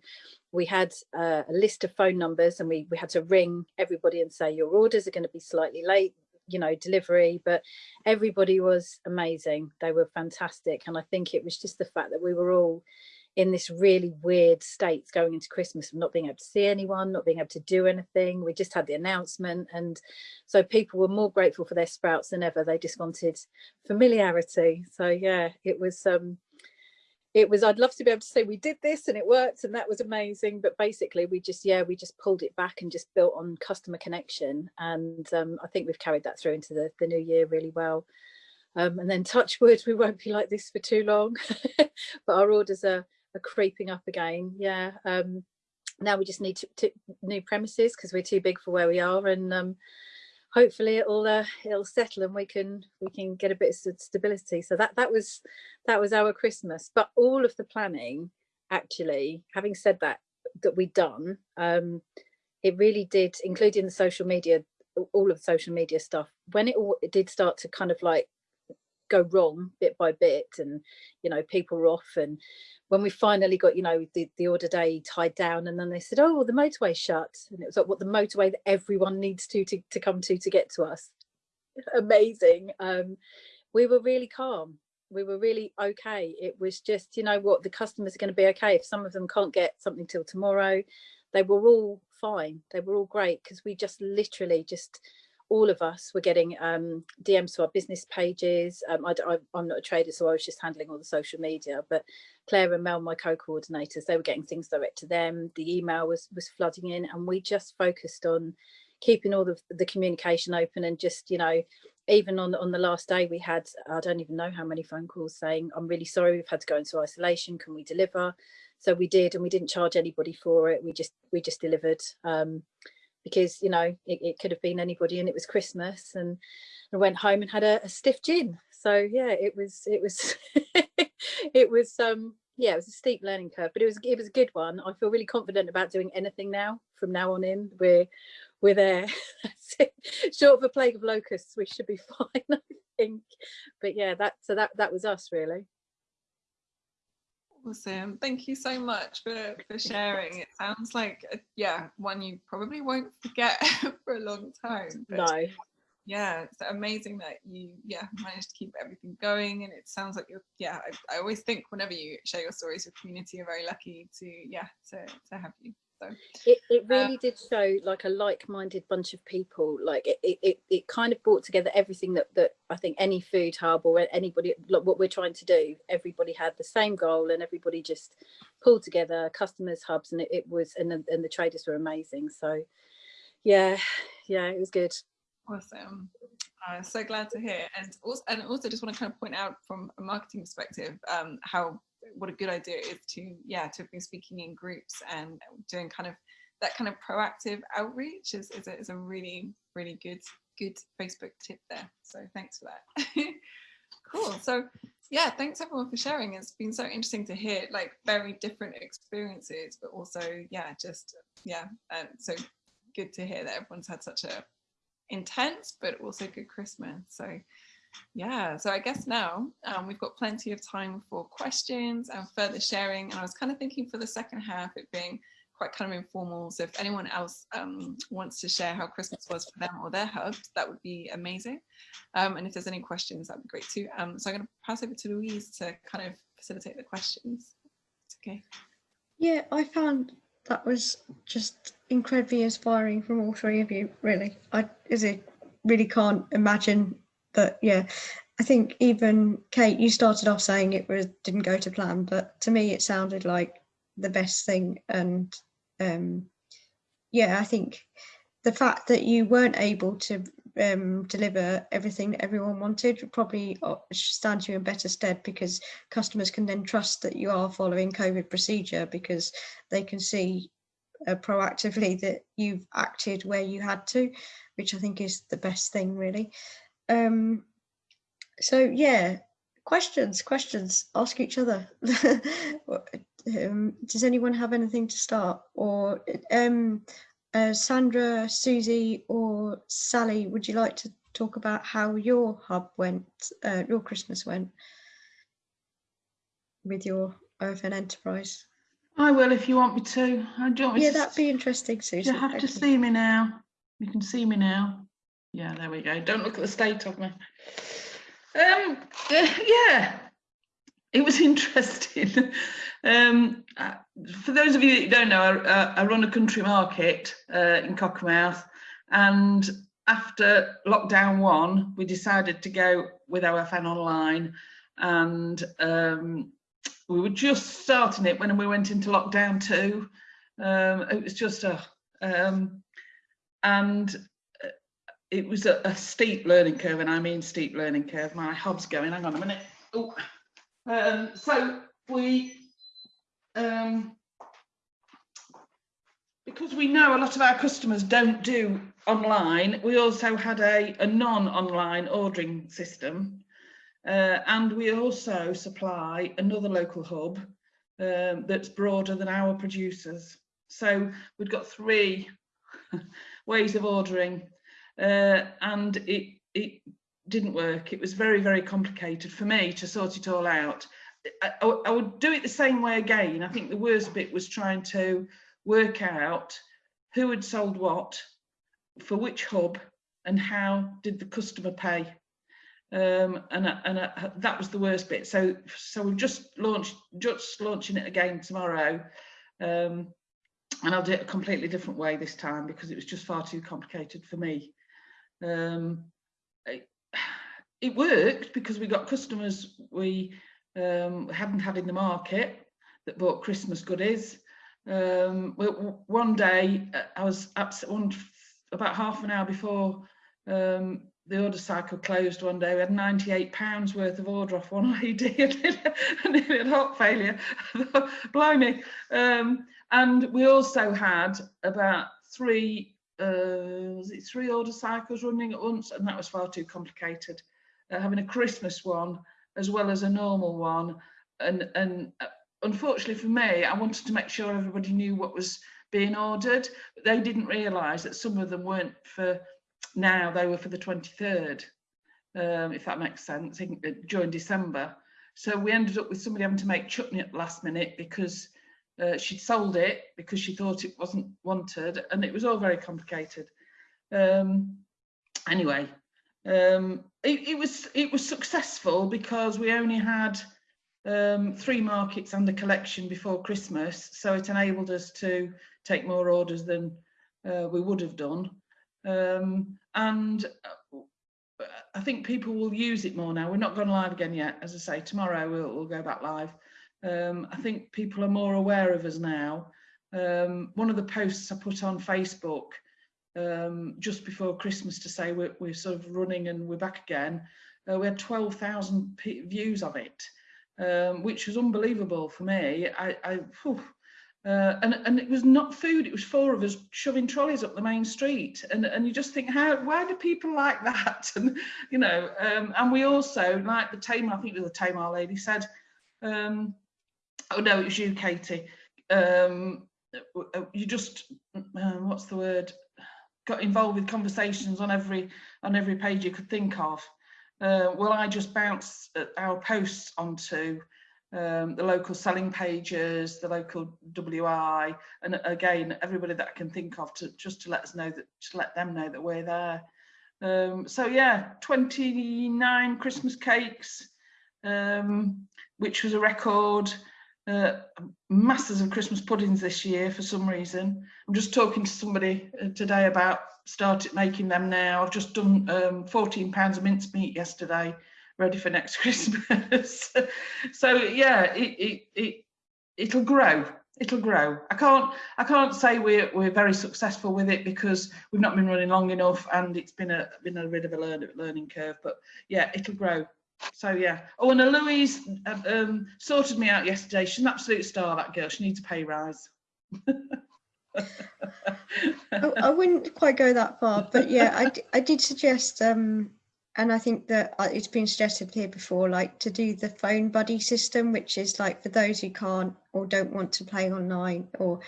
we had uh, a list of phone numbers and we we had to ring everybody and say your orders are going to be slightly late you know delivery. But everybody was amazing. They were fantastic. And i think it was just the fact that we were all in this really weird state going into Christmas of not being able to see anyone, not being able to do anything. We just had the announcement. And so people were more grateful for their sprouts than ever. They just wanted familiarity. So yeah, it was, um, it was, I'd love to be able to say we did this and it worked and that was amazing. But basically we just, yeah, we just pulled it back and just built on customer connection. And um, I think we've carried that through into the, the new year really well. Um, and then touch wood, we won't be like this for too long, but our orders are are creeping up again. Yeah. Um, now we just need to, to new premises because we're too big for where we are, and um, hopefully it'll uh, it'll settle and we can we can get a bit of stability. So that that was that was our Christmas. But all of the planning, actually, having said that, that we'd done, um, it really did, including the social media, all of the social media stuff. When it, all, it did start to kind of like go wrong bit by bit and you know people were off. And when we finally got you know the, the order day tied down and then they said oh well, the motorway shut. And it was like what the motorway that everyone needs to to, to come to to get to us? Amazing. Um we were really calm. We were really okay. It was just you know what the customers are going to be okay. If some of them can't get something till tomorrow they were all fine. They were all great because we just literally just all of us were getting um, DMs to our business pages. Um, I, am not a trader, so I was just handling all the social media. But Claire and Mel, my co-coordinators, they were getting things direct to them. The email was was flooding in, and we just focused on keeping all the, the communication open and just you know even on on the last day we had i don't even know how many phone calls saying i'm really sorry we've had to go into isolation can we deliver so we did and we didn't charge anybody for it we just we just delivered um, because you know it, it, could have been anybody and it was Christmas and I went home and had a, a stiff gin so yeah it was it was it was um yeah it was a steep learning curve but it was it was a good one. I feel really confident about doing anything now from now on in we're we're there. Short of a plague of locusts we should be fine I think. But yeah that so that that was us really Awesome. Thank you so much for, for sharing. It sounds like, a, yeah, one you probably won't forget for a long time. no. Yeah, it's amazing that you, yeah, managed to keep everything going. And it sounds like you're, yeah, I, I always think whenever you share your stories, your community you're very lucky to, yeah, to, to have you. So it, it really uh, did show like a like-minded bunch of people. Like it, it, it kind of brought together everything that, that I think any food hub or anybody, like what we're trying to do, everybody had the same goal and everybody just pulled together customers hubs and it, it was, and the, and the traders were amazing. So yeah, yeah, it was good. Awesome. Uh, so glad to hear. And also, and also just want to kind of point out from a marketing perspective, um, how what a good idea it is to yeah to be speaking in groups and doing kind of that kind of proactive outreach is, is, a, is a really really good good facebook tip there. So thanks for that. Cool. So yeah thanks everyone for sharing. It's been so interesting to hear like very different experiences but also yeah just yeah and so good to hear that everyone's had such a intense but also good christmas. So yeah, so I guess now um, we've got plenty of time for questions and further sharing. And I was kind of thinking for the second half, it being quite kind of informal. So if anyone else um, wants to share how Christmas was for them or their hubs, that would be amazing. Um, and if there's any questions, that'd be great too. Um, so I'm going to pass over to Louise to kind of facilitate the questions. It's okay. Yeah, I found that was just incredibly inspiring from all three of you, really. I is it really can't imagine but yeah, I think even Kate, you started off saying it was didn't go to plan, but to me it sounded like the best thing. And um, yeah, I think the fact that you weren't able to um, deliver everything that everyone wanted probably uh, stands you in better stead because customers can then trust that you are following COVID procedure because they can see uh, proactively that you've acted where you had to, which I think is the best thing really. Um, so yeah, questions, questions, ask each other. um, does anyone have anything to start? Or um, uh, Sandra, Susie or Sally, would you like to talk about how your hub went, uh, your Christmas went with your OFN enterprise? I will if you want me to. I don't yeah, that'd be interesting, Susie. You have to see me now. You can see me now. Yeah, there we go. Don't look at the state of me. Um, uh, yeah, it was interesting. um, uh, for those of you that don't know, I, I run a country market uh, in Cockermouth, and after lockdown one, we decided to go with OFN online, and um, we were just starting it when we went into lockdown two. Um, it was just a, um, and it was a, a, steep learning curve, and I mean steep learning curve. My hub's going, hang on a minute. Oh, um, so we, um, because we know a lot of our customers don't do online, we also had a, a non-online ordering system. Uh, and we also supply another local hub um, that's broader than our producers. So we've got three ways of ordering uh, and it it didn't work. It was very, very complicated for me to sort it all out. I, I, would do it the same way again. I think the worst bit was trying to work out who had sold what, for which hub, and how did the customer pay. Um, and and that was the worst bit. So so we've just launched, just launching it again tomorrow. Um, and I'll do it a completely different way this time because it was just far too complicated for me. Um, it, it, worked because we got customers we um, hadn't had in the market that bought Christmas goodies. Um, one day uh, I was one, about half an hour before um, the order cycle closed one day. We had 98 pounds worth of order off one lady and it had heart failure. Blimey. Um, and we also had about three uh, was it three order cycles running at once? And that was far too complicated. Uh, having a christmas one as well as a normal one. And and uh, unfortunately for me i wanted to make sure everybody knew what was being ordered but they didn't realize that some of them weren't for now they were for the 23rd um, if that makes sense uh, during december. So we ended up with somebody having to make chutney at the last minute because uh, she'd sold it because she thought it wasn't wanted and it was all very complicated. Um, anyway, um, it, it, was it was successful because we only had um, three markets under collection before Christmas, so it enabled us to take more orders than uh, we would have done. Um, and uh, I think people will use it more now. We're not going live again yet. As I say, tomorrow we'll, we'll go back live. Um, I think people are more aware of us now. Um, one of the posts I put on Facebook um, just before Christmas to say we're, we're, sort of running and we're back again, uh, we had 12,000 views of it, um, which was unbelievable for me. I, I uh, and, and it was not food, it was four of us shoving trolleys up the main street. And, and you just think, how, why do people like that? And, you know, um, and we also, like the Tamar, I think the Tamar lady said, um, oh no, it was you, Katie. Um, you just, uh, what's the word? Got involved with conversations on every on every page you could think of. Uh, well, I just bounce our posts onto um, the local selling pages, the local WI, and again, everybody that I can think of to just to let us know that, to let them know that we're there. Um, so yeah, 29 Christmas cakes, um, which was a record. Uh, masses of Christmas puddings this year for some reason. I'm just talking to somebody uh, today about started making them now. I've just done um, 14 pounds of mincemeat yesterday ready for next Christmas. so yeah, it, it, it, it'll grow. It'll grow. I can't I can't say we're we're very successful with it because we've not been running long enough and it's been a been a bit of a learning curve. But yeah, it'll grow. So yeah. Oh, and Louise um, sorted me out yesterday. She's an absolute star. That girl. She needs a pay rise. I, I, wouldn't quite go that far, but yeah, I, I did suggest um, and I think that uh, it's been suggested here before, like to do the phone buddy system, which is like for those who can't or don't want to play online or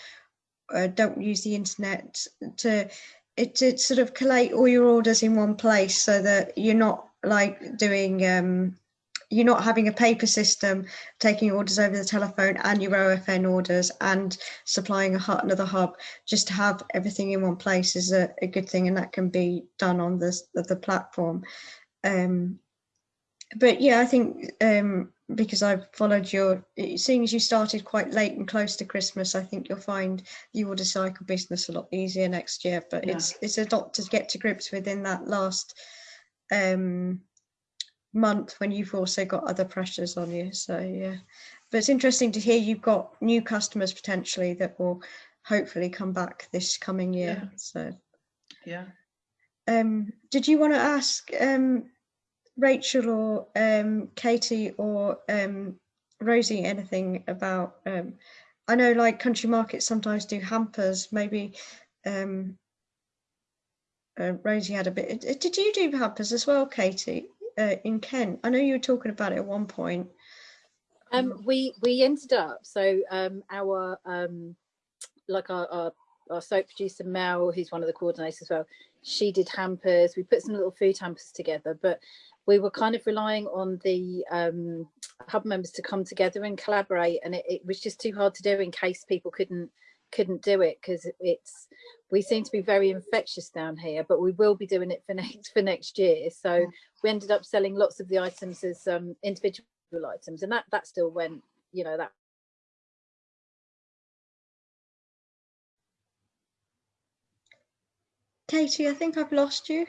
uh, don't use the internet to it to sort of collate all your orders in one place so that you're not like doing um, you're not having a paper system taking orders over the telephone and your OFN orders and supplying a hut another hub just to have everything in one place is a, a good thing and that can be done on the, the platform um, but yeah I think um, because I've followed your seeing as you started quite late and close to Christmas I think you'll find the order cycle business a lot easier next year but yeah. it's it's a lot to get to grips with in that last um, month when you've also got other pressures on you. So yeah, but it's interesting to hear you've got new customers potentially that will hopefully come back this coming year. Yeah. So yeah. Um, did you want to ask um, Rachel or um, Katie or um, Rosie anything about? Um, I know like country markets sometimes do hampers. Maybe um, uh, Rosie had a bit. Did you do hampers as well, Katie? uh, in Kent? I know you were talking about it at one point. Um, we we ended up so um, our um, like our, our, our soap producer Mel, who's one of the coordinators as well. She did hampers. We put some little food hampers together, but we were kind of relying on the um, hub members to come together and collaborate, and it, it was just too hard to do in case people couldn't couldn't do it because it's we seem to be very infectious down here but we will be doing it for next for next year. So we ended up selling lots of the items as um, individual items and that that still went you know that Katie I think I've lost you.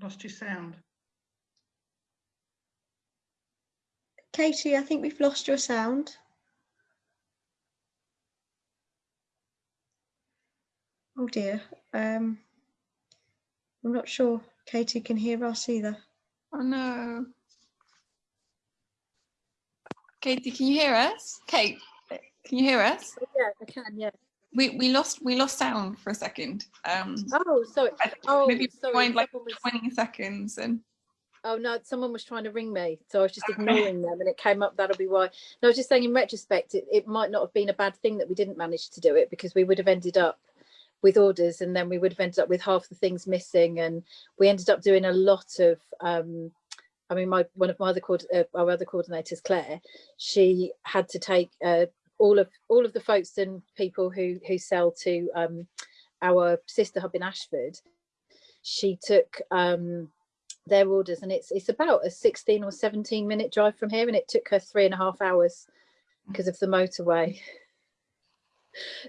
Lost your sound. Katie I think we've lost your sound Oh dear. Um, I'm not sure Katie can hear us either. Oh no. Katie, can you hear us? Kate, can you hear us? Oh, yeah, I can, yeah. We we lost we lost sound for a second. Um Oh, sorry. Oh, maybe sorry. find like 20 seconds and Oh no, someone was trying to ring me, so I was just ignoring them, and it came up. That'll be why. No, I was just saying. In retrospect, it, it might not have been a bad thing that we didn't manage to do it because we would have ended up with orders and then we would have ended up with half the things missing and we ended up doing a lot of um, I mean, my one of my other uh, our other coordinators, Claire, she had to take uh, all of all of the folks and people who who sell to um, our sister hub in Ashford. She took um, their orders, and it's it's about a 16 or 17 minute drive from here, and it took her three and a half hours because of the motorway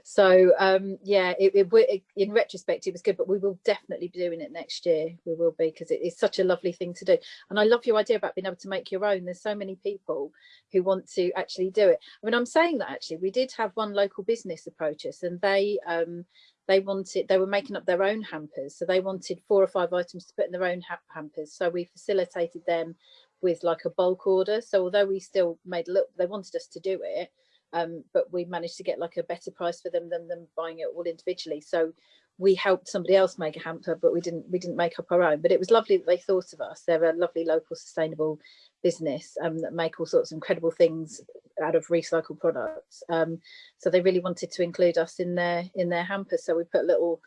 so um yeah it, it, it, in retrospect it was good but we will definitely be doing it next year. We will be because it is such a lovely thing to do. And i love your idea about being able to make your own. There's so many people who want to actually do it. I mean i'm saying that actually we did have one local business approach us and they um they wanted they were making up their own hampers. So they wanted four or five items to put in their own ha hampers. So we facilitated them with like a bulk order. So although we still made a look they wanted us to do it um, but we managed to get like a better price for them than them buying it all individually. So we helped somebody else make a hamper, but we didn't we didn't make up our own. But it was lovely that they thought of us. They're a lovely local sustainable business um, that make all sorts of incredible things out of recycled products. Um, so they really wanted to include us in their in their hampers. So we put a little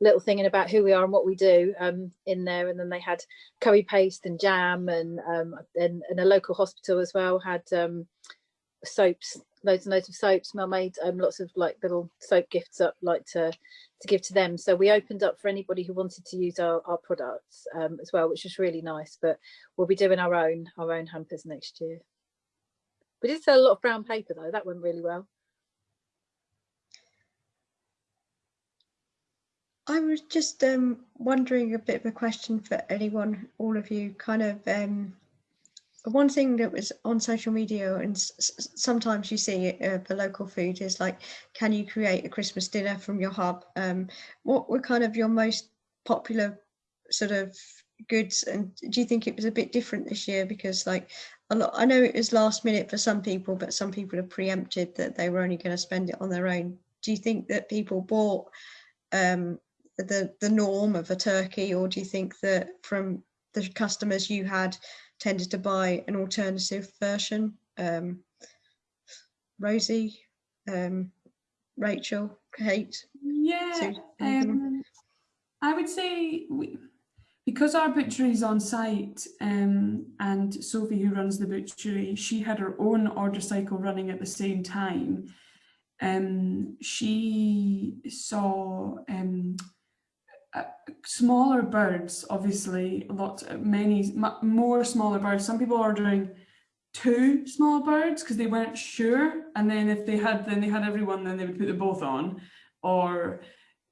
little thing in about who we are and what we do um, in there. And then they had curry paste and jam and um, and, and a local hospital as well had um, soaps loads and loads of soaps. Mel made um, lots of like little soap gifts up like to to give to them. So we opened up for anybody who wanted to use our, our products um, as well, which was really nice. But we'll be doing our own our own hampers next year. We did sell a lot of brown paper though. That went really well. I was just um, wondering a bit of a question for anyone, all of you, kind of um, one thing that was on social media and sometimes you see it uh, for local food is like can you create a christmas dinner from your hub? Um, what were kind of your most popular sort of goods? And do you think it was a bit different this year? Because like a lot i know it was last minute for some people but some people have preempted that they were only going to spend it on their own. Do you think that people bought um, the the norm of a turkey or do you think that from the customers you had tended to buy an alternative version. Um, Rosie, um, Rachel, Kate. Yeah, um, I would say we, because our butchery is on site um, and Sophie, who runs the butchery, she had her own order cycle running at the same time. Um, she saw um, uh, smaller birds, obviously, a lot, many more smaller birds. Some people are ordering two small birds because they weren't sure, and then if they had, then they had everyone, then they would put them both on, or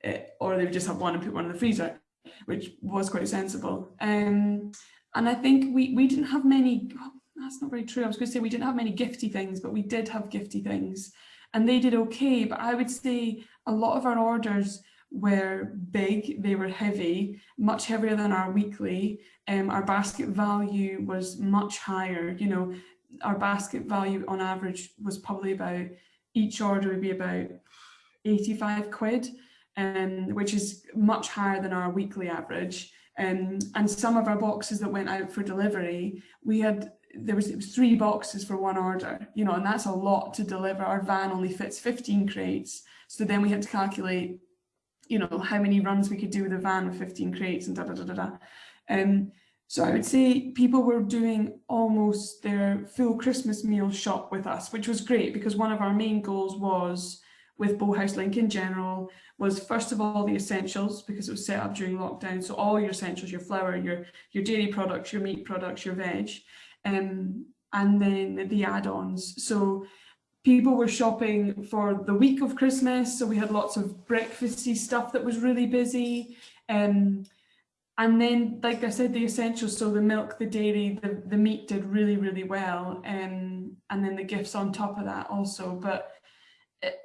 uh, or they would just have one and put one in the freezer, which was quite sensible. Um, and I think we we didn't have many. Oh, that's not very true. I was going to say we didn't have many gifty things, but we did have gifty things, and they did okay. But I would say a lot of our orders were big, they were heavy, much heavier than our weekly. Um, our basket value was much higher. You know, our basket value on average was probably about, each order would be about 85 quid, um, which is much higher than our weekly average. Um, and some of our boxes that went out for delivery, we had there was, was three boxes for one order, you know, and that's a lot to deliver. Our van only fits 15 crates. So then we had to calculate you know, how many runs we could do with a van with 15 crates and da da da da da. Um, so I would say people were doing almost their full Christmas meal shop with us, which was great because one of our main goals was with Bowhouse Link in general was first of all the essentials because it was set up during lockdown. So all your essentials, your flour, your, your dairy products, your meat products, your veg, um, and then the add-ons. So people were shopping for the week of Christmas. So we had lots of breakfasty stuff that was really busy. Um, and then, like I said, the essentials, so the milk, the dairy, the, the meat did really, really well. Um, and then the gifts on top of that also. But it,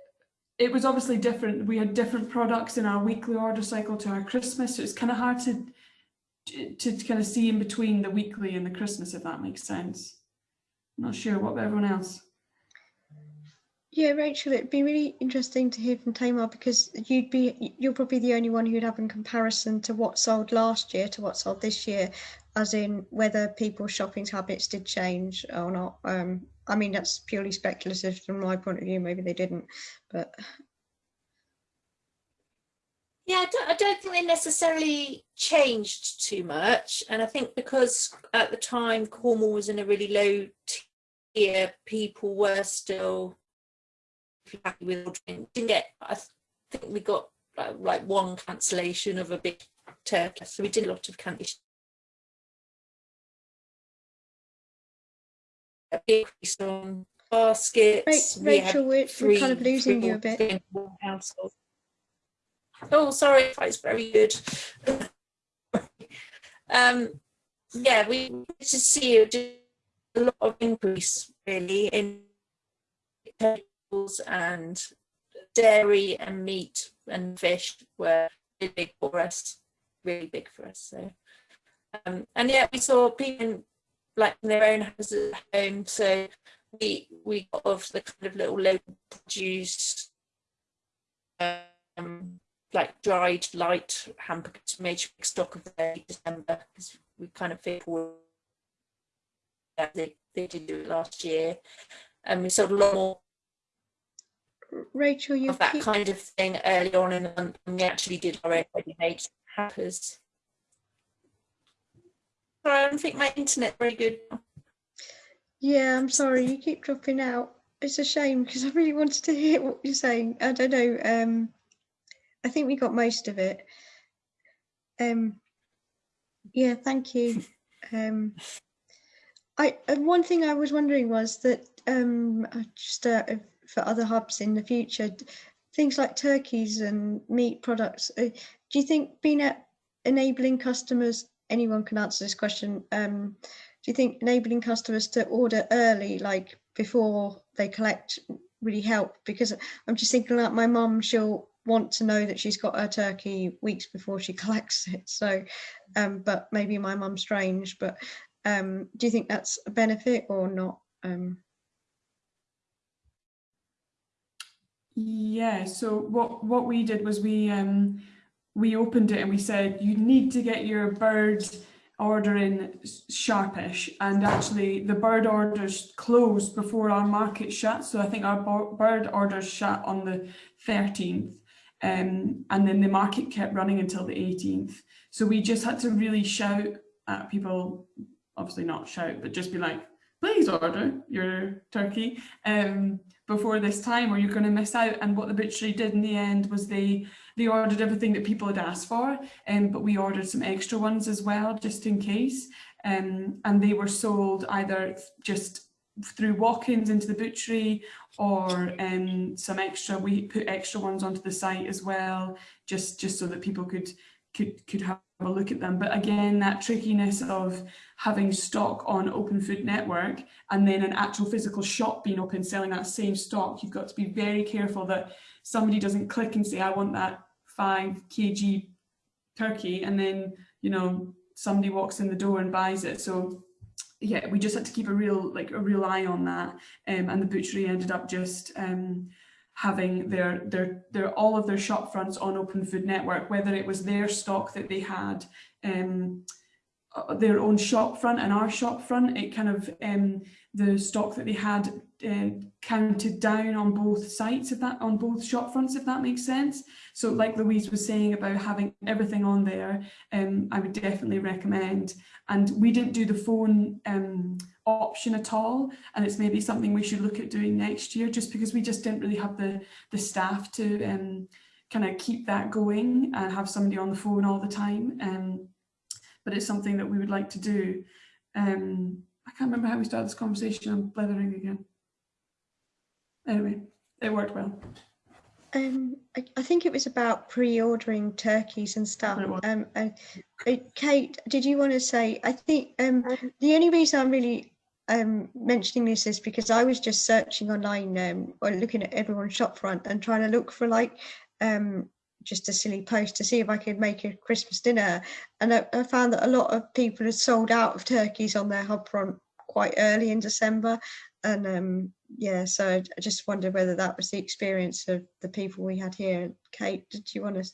it was obviously different. We had different products in our weekly order cycle to our Christmas. So it's kind of hard to, to, to kind of see in between the weekly and the Christmas, if that makes sense. I'm not sure what about everyone else. Yeah, Rachel, it'd be really interesting to hear from Tamar because you'd be you're probably the only one who'd have in comparison to what sold last year to what sold this year, as in whether people's shopping habits did change or not. Um, I mean, that's purely speculative from my point of view. Maybe they didn't, but Yeah, I don't, I don't think they necessarily changed too much. And I think because at the time Cornwall was in a really low tier, people were still happy with ordering. Didn't get, I think we got like, like one cancellation of a big turkey. So we did a lot of cancellation. Increase on baskets. Ra- Rachel, we're, we're kind of losing you a bit. Oh, sorry, it's very good. um, yeah, we to see a lot of increase really in and dairy and meat and fish were really big for us, really big for us. So, um, and yet we saw people like in their own houses at home. So we we got off the kind of little local produce. Um, like dried light hamburgers made sure stock of the December because we kind of feel that they, they did do it last year and we sold a lot more Rachel you of that keep... kind of thing early on in the month and we actually did our own ready-made hampers. Sorry, I don't think my internet's very good. Yeah, I'm sorry, you keep dropping out. It's a shame because I really wanted to hear what you're saying. I don't know. Um, I think we got most of it. Um, yeah, thank you. Um, I one thing I was wondering was that um, just uh, for other hubs in the future, things like turkeys and meat products. Uh, do you think being at enabling customers, anyone can answer this question. Um, do you think enabling customers to order early, like before they collect, really help? Because I'm just thinking like my mum, she'll want to know that she's got her turkey weeks before she collects it. So, um, but maybe my mum's strange, but um, do you think that's a benefit or not? Um, yeah, so what, what we did was we, um, we opened it and we said, you need to get your bird order in sharpish and actually the bird orders closed before our market shut so I think our bird orders shut on the 13th um, and then the market kept running until the 18th. So we just had to really shout at people, obviously not shout, but just be like, please order your turkey um, before this time or you're going to miss out. And what the butchery did in the end was they they ordered everything that people had asked for, um, but we ordered some extra ones as well, just in case. Um, and they were sold either just through walk-ins into the butchery or um, some extra, we put extra ones onto the site as well, just, just so that people could, could, could have a look at them. But again, that trickiness of having stock on Open Food Network and then an actual physical shop being open selling that same stock, you've got to be very careful that somebody doesn't click and say, I want that five kg turkey and then, you know, somebody walks in the door and buys it. So yeah, we just had to keep a real like a real eye on that. Um, and the butchery ended up just um, having their their their all of their shop fronts on Open Food Network, whether it was their stock that they had, um, uh, their own shop front and our shop front, it kind of um, the stock that they had uh, counted down on both sites if that on both shop fronts if that makes sense. So like Louise was saying about having everything on there um, I would definitely recommend. And we didn't do the phone um, option at all. And it's maybe something we should look at doing next year just because we just didn't really have the the staff to um, kind of keep that going and have somebody on the phone all the time. Um, but it's something that we would like to do. Um, I can't remember how we started this conversation I'm blethering again anyway, it worked well. Um, I, I, think it was about pre-ordering turkeys and stuff. Um, uh, uh, Kate, did you want to say? I think um, the only reason I'm really um, mentioning this is because I was just searching online um, or looking at everyone's shop front and trying to look for like um, just a silly post to see if I could make a Christmas dinner, and I, I found that a lot of people had sold out of turkeys on their hub front quite early in December, and um, yeah, so I just wondered whether that was the experience of the people we had here. Kate, did you want to?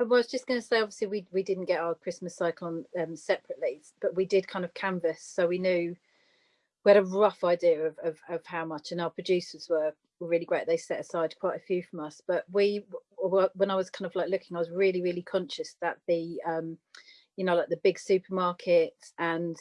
I was just going to say, obviously, we we didn't get our Christmas cycle on um, separately, but we did kind of canvas, so we knew we had a rough idea of, of, of how much, and our producers were were really great. They set aside quite a few from us, but we, when I was kind of like looking, I was really, really conscious that the, um, you know, like the big supermarkets and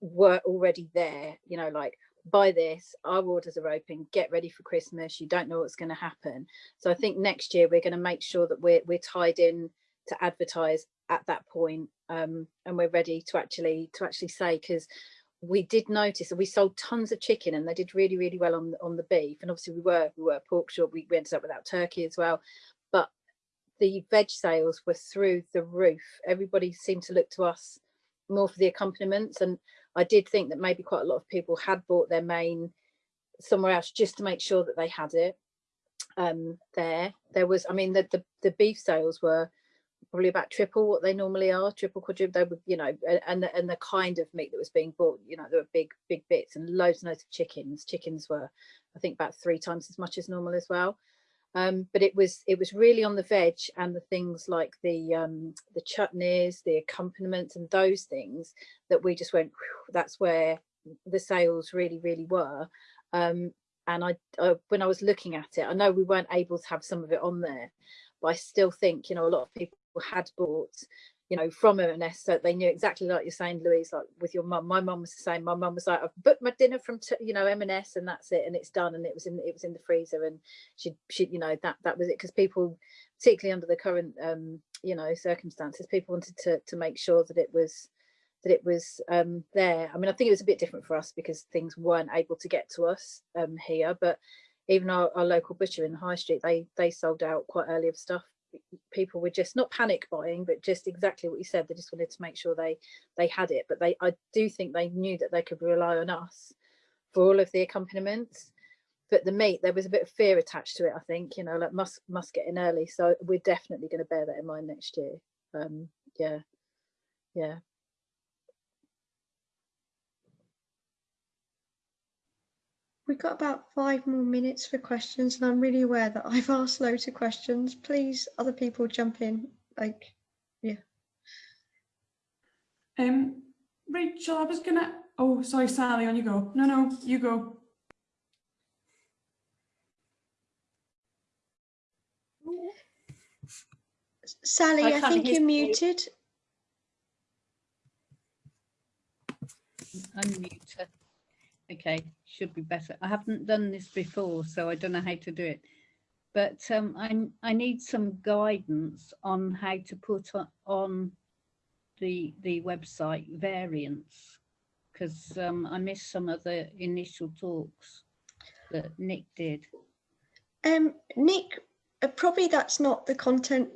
were already there, you know, like buy this, our orders are open, get ready for Christmas, you don't know what's going to happen. So I think next year we're going to make sure that we're, we're tied in to advertise at that point, um, and we're ready to actually to actually say because we did notice that we sold tons of chicken and they did really really well on on the beef. And obviously we were we were pork shop we, we ended up without turkey as well. But the veg sales were through the roof. Everybody seemed to look to us more for the accompaniments. And I did think that maybe quite a lot of people had bought their main somewhere else just to make sure that they had it um there. There was I mean the the, the beef sales were probably about triple what they normally are, triple quadruple. They were, you know, and the, and the kind of meat that was being bought, you know, there were big big bits and loads and loads of chickens. Chickens were, I think, about three times as much as normal as well. Um, but it was it was really on the veg and the things like the um, the chutneys, the accompaniments, and those things that we just went. That's where the sales really really were. Um, and I, I when I was looking at it, I know we weren't able to have some of it on there, but I still think you know a lot of people had bought you know from M&S so they knew exactly like you're saying Louise like with your mum. My mum was the same. My mum was like I've booked my dinner from you know M&S and that's it and it's done and it was in it was in the freezer and she she you know that that was it because people particularly under the current um you know circumstances people wanted to to make sure that it was that it was um there. I mean I think it was a bit different for us because things weren't able to get to us um here but even our, our local butcher in the high street they they sold out quite early of stuff people were just not panic buying but just exactly what you said they just wanted to make sure they they had it. But they i do think they knew that they could rely on us for all of the accompaniments. But the meat there was a bit of fear attached to it i think you know like must must get in early. So we're definitely going to bear that in mind next year. Um yeah. Yeah We've got about five more minutes for questions, and I'm really aware that I've asked loads of questions. Please, other people jump in. Like, yeah. Um, Rachel, I was gonna. Oh, sorry, Sally. On you go. No, no, you go. Sally, I, I think you're muted. Unmute her. Okay, should be better. I haven't done this before, so I don't know how to do it. But um, I, I need some guidance on how to put on the, the website variants, because um, I missed some of the initial talks that Nick did. Um, Nick, uh, probably that's not the content,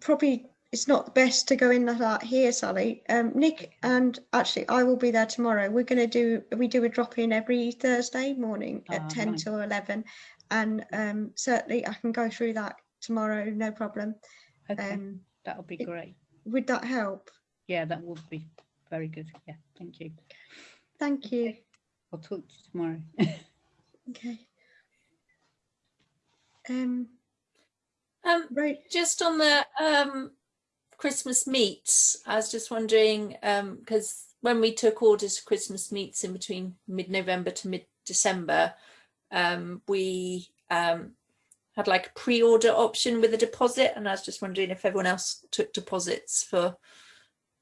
probably it's not the best to go in that here, Sally. Um, Nick and actually I will be there tomorrow. We're going to do, we do a drop in every Thursday morning at 10 right. to 11. And um, certainly I can go through that tomorrow, no problem. Okay, um, that'll be great. Would that help? Yeah, that would be very good. Yeah, thank you. Thank you. Okay. I'll talk to you tomorrow. okay. Um, um, right. Just on the um, Christmas meats, I was just wondering, because um, when we took orders for Christmas meats in between mid-November to mid-December, um, we um, had like a pre-order option with a deposit and I was just wondering if everyone else took deposits for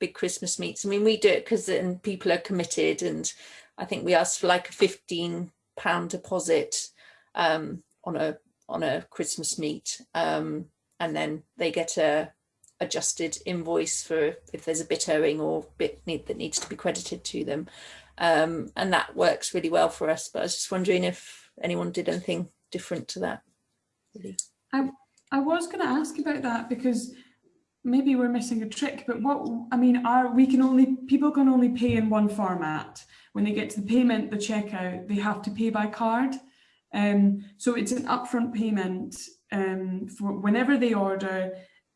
big Christmas meats. I mean, we do it because then people are committed and I think we asked for like a 15 pound deposit um, on a on a Christmas meat um, and then they get a adjusted invoice for if there's a bit owing or bit need, that needs to be credited to them. Um, and that works really well for us. But I was just wondering if anyone did anything different to that. Really. I, I was going to ask about that because maybe we're missing a trick, but what, I mean, are we can only, people can only pay in one format. When they get to the payment, the checkout, they have to pay by card. Um, so it's an upfront payment um, for whenever they order,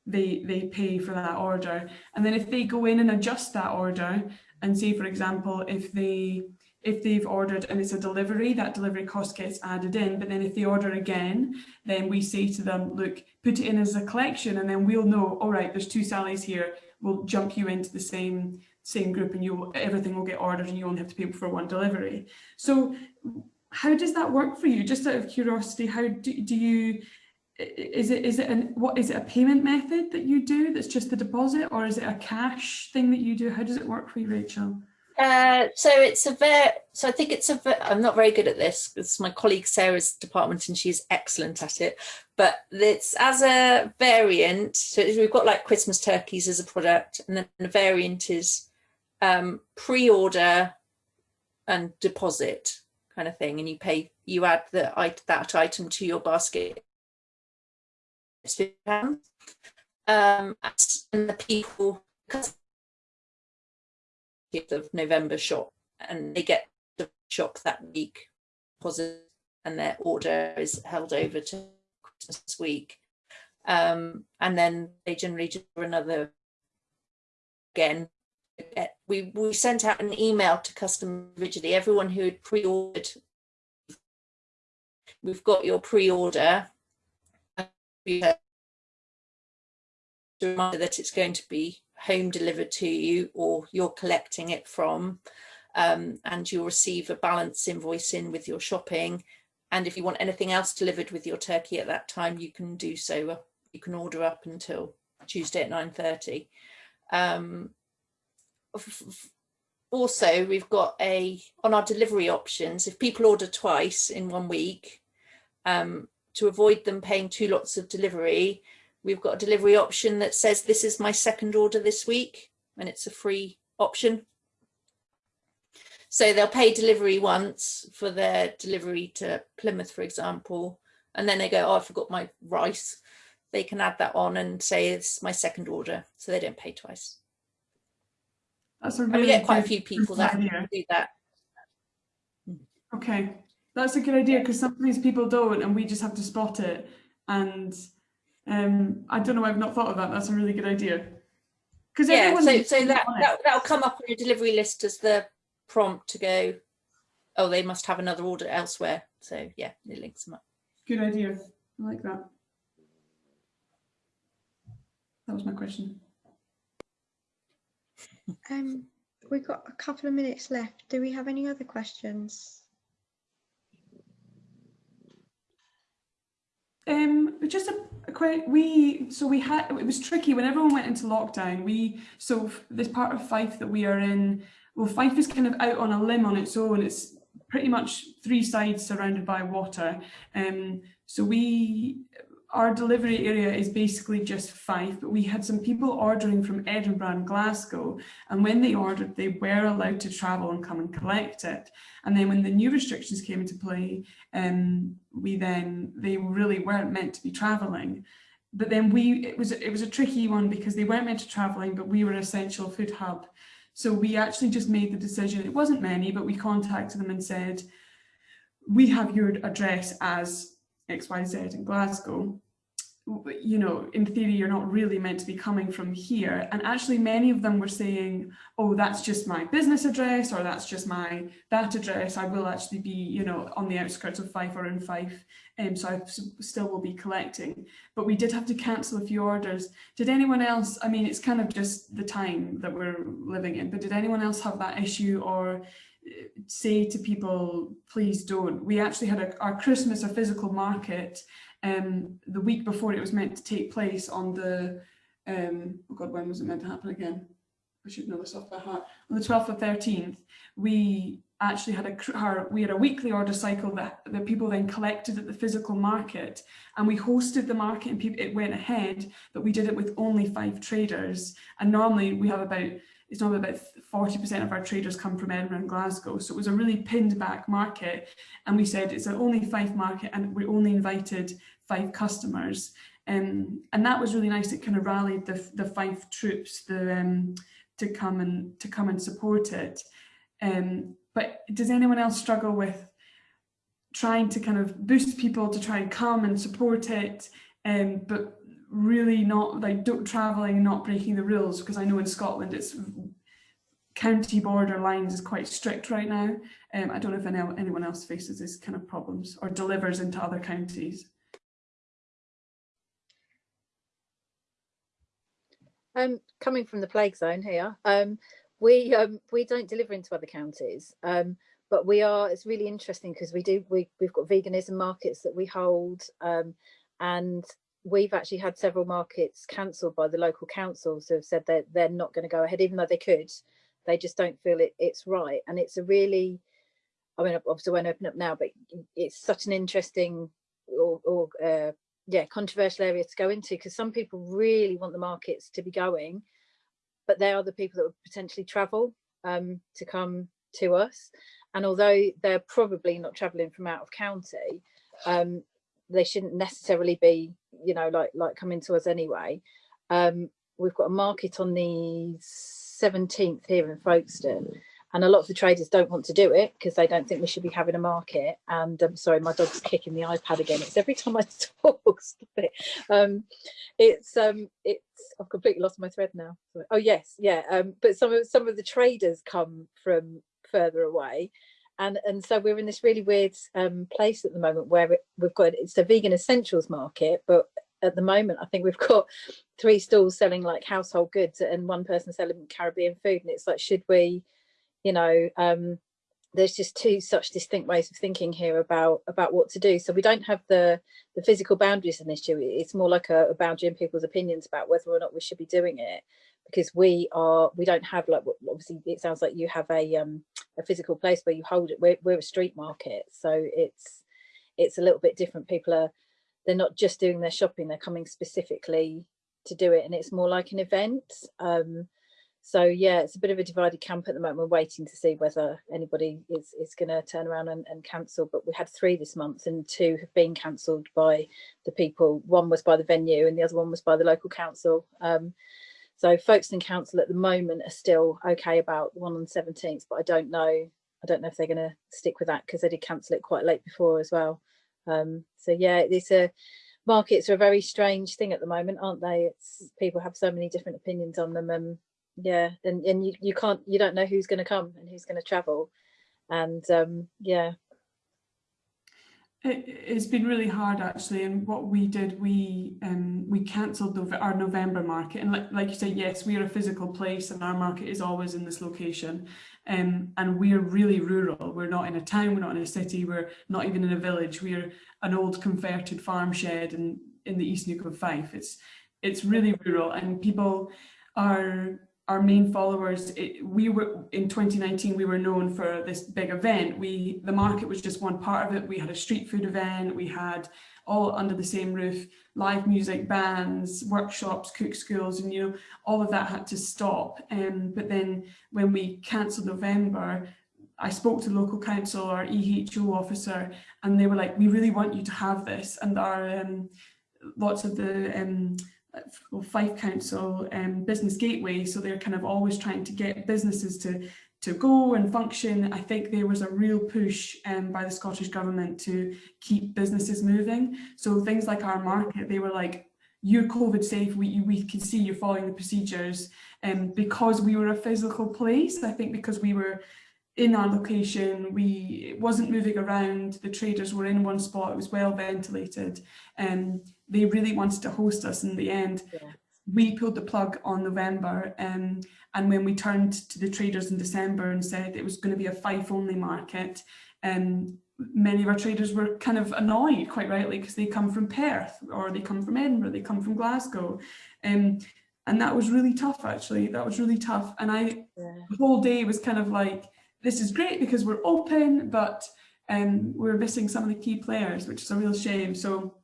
they they pay for that order. And then if they go in and adjust that order and say for example if they if they've ordered and it's a delivery that delivery cost gets added in. But then if they order again then we say to them look put it in as a collection and then we'll know all right there's two Sallys here. We'll jump you into the same same group and you everything will get ordered and you only have to pay for one delivery. So how does that work for you? Just out of curiosity, how do, do you, is it is it an what is it a payment method that you do that's just the deposit or is it a cash thing that you do? How does it work for you rachel? Uh, so it's a very so i think it's a i'm not very good at this it's my colleague sarah's department and she's excellent at it but it's as a variant so we've got like christmas turkeys as a product and then the variant is um, pre-order and deposit kind of thing and you pay you add the that item to your basket um, and the people because of November shop and they get the shop that week positive and their order is held over to Christmas week. Um, and then they generally do another again. We we sent out an email to customer originally. Everyone who had pre-ordered we've got your pre-order reminder that it's going to be home delivered to you or you're collecting it from um, and you'll receive a balance invoice in with your shopping. And if you want anything else delivered with your turkey at that time you can do so you can order up until Tuesday at 9.30 um, also we've got a on our delivery options if people order twice in one week um, to avoid them paying two lots of delivery, we've got a delivery option that says this is my second order this week and it's a free option. So they'll pay delivery once for their delivery to Plymouth, for example, and then they go, oh, I forgot my rice. They can add that on and say it's my second order, so they don't pay twice. That's a really and we get quite a few people that do that. Okay, that's a good idea because sometimes people don't and we just have to spot it. And um, I don't know, I've not thought of that. That's a really good idea. Because yeah, so, so that, that, that'll come up on your delivery list as the prompt to go, oh, they must have another order elsewhere. So yeah, it links them up. Good idea. I like that. That was my question. Um, we've got a couple of minutes left. Do we have any other questions? Um, just a, a quick, we, so we had, it was tricky when everyone went into lockdown, we, so this part of Fife that we are in, well, Fife is kind of out on a limb on its own. It's pretty much three sides surrounded by water. Um, so we, our delivery area is basically just Fife, but we had some people ordering from Edinburgh and Glasgow. And when they ordered, they were allowed to travel and come and collect it. And then when the new restrictions came into play, um, we then, they really weren't meant to be traveling. But then we, it was, it was a tricky one because they weren't meant to traveling, but we were an essential food hub. So we actually just made the decision, it wasn't many, but we contacted them and said, we have your address as XYZ in Glasgow you know, in theory, you're not really meant to be coming from here. And actually many of them were saying, oh, that's just my business address or that's just my, that address. I will actually be, you know, on the outskirts of Fife or in Fife. Um, so I still will be collecting. But we did have to cancel a few orders. Did anyone else, I mean, it's kind of just the time that we're living in, but did anyone else have that issue or uh, say to people, please don't. We actually had a, our Christmas, a physical market um, the week before it was meant to take place on the, um, oh God, when was it meant to happen again? I should know this off by heart. On the 12th or 13th, we actually had a our, we had a weekly order cycle that the people then collected at the physical market and we hosted the market and people, it went ahead, but we did it with only five traders. And normally we have about it's normally about 40% of our traders come from Edinburgh and Glasgow. So it was a really pinned back market. And we said it's an only five market and we only invited five customers. Um, and that was really nice. It kind of rallied the, the five troops the, um, to come and to come and support it. Um, but does anyone else struggle with trying to kind of boost people to try and come and support it, um, but really not like don't traveling not breaking the rules? Because I know in Scotland it's county border lines is quite strict right now. Um, I don't know if anyone else faces this kind of problems or delivers into other counties. Um, coming from the plague zone here, um, we um, we don't deliver into other counties, um, but we are it's really interesting because we do we, we've got veganism markets that we hold um, and we've actually had several markets cancelled by the local councils who have said that they're not going to go ahead even though they could. They just don't feel it it's right. And it's a really i mean obviously won't open up now but it's such an interesting or, or uh, yeah controversial area to go into because some people really want the markets to be going but they are the people that would potentially travel um, to come to us. And although they're probably not traveling from out of county um, they shouldn't necessarily be you know like like coming to us anyway. Um, we've got a market on the 17th here in Folkestone and a lot of the traders don't want to do it because they don't think we should be having a market. And i'm um, sorry my dog's kicking the ipad again. It's every time i talk stop it. Um it's um it's i've completely lost my thread now. Oh yes yeah um but some of some of the traders come from further away. And and so we're in this really weird um place at the moment where we've got it's a vegan essentials market but at the moment i think we've got three stalls selling like household goods and one person selling caribbean food. And it's like should we you know um, there's just two such distinct ways of thinking here about about what to do. So we don't have the the physical boundaries this issue. It's more like a, a, boundary in people's opinions about whether or not we should be doing it because we are we don't have like obviously it sounds like you have a um a physical place where you hold it. We're, we're a street market so it's it's a little bit different. People are they're not just doing their shopping they're coming specifically to do it and it's more like an event. Um so yeah it's a bit of a divided camp at the moment. We're waiting to see whether anybody is is going to turn around and, and cancel but we had three this month and two have been cancelled by the people. One was by the venue and the other one was by the local council. Um, so folkestone council at the moment are still okay about one on the 17th but i don't know i don't know if they're going to stick with that because they did cancel it quite late before as well. Um, so yeah it's a markets are a very strange thing at the moment aren't they? It's people have so many different opinions on them and yeah and and you, you can't you don't know who's going to come and who's going to travel. And um yeah. It, has been really hard actually and what we did we um we cancelled our november market. And like, like you said yes we are a physical place and our market is always in this location. Um and we're really rural. We're not in a town we're not in a city we're not even in a village. We're an old converted farm shed in in the east Neuk of fife. It's it's really rural and people are our main followers it, we were in 2019 we were known for this big event. We the market was just one part of it. We had a street food event. We had all under the same roof live music bands workshops cook schools and you know all of that had to stop. Um, but then when we cancelled november I spoke to local council our EHO officer and they were like we really want you to have this. And our um, lots of the um, Fife Council um, Business Gateway, so they're kind of always trying to get businesses to to go and function. I think there was a real push um, by the Scottish Government to keep businesses moving. So things like our market, they were like, you're COVID safe, we, we can see you're following the procedures. And um, because we were a physical place, I think because we were in our location, we it wasn't moving around, the traders were in one spot, it was well ventilated. Um, they really wanted to host us in the end. Yeah. We pulled the plug on November um, and when we turned to the traders in December and said it was going to be a Fife only market, um, many of our traders were kind of annoyed, quite rightly, because they come from Perth or they come from Edinburgh, they come from Glasgow. Um, and that was really tough, actually. That was really tough. And I, yeah. the whole day was kind of like, this is great because we're open, but um, we're missing some of the key players, which is a real shame. So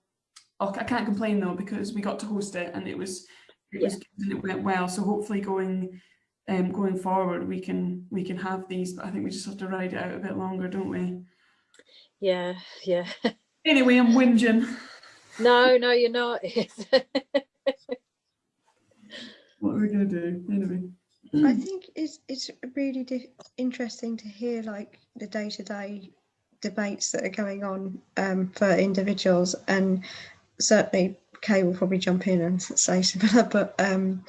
oh, I can't complain though because we got to host it and it was it was and it went well. So hopefully going um, going forward we can we can have these, but I think we just have to ride it out a bit longer, don't we? Yeah, yeah. Anyway, I'm whinging. No, no, you're not. what are we gonna do anyway? I think it's it's really interesting to hear like the day to day debates that are going on um, for individuals and certainly Kay will probably jump in and say similar, but um,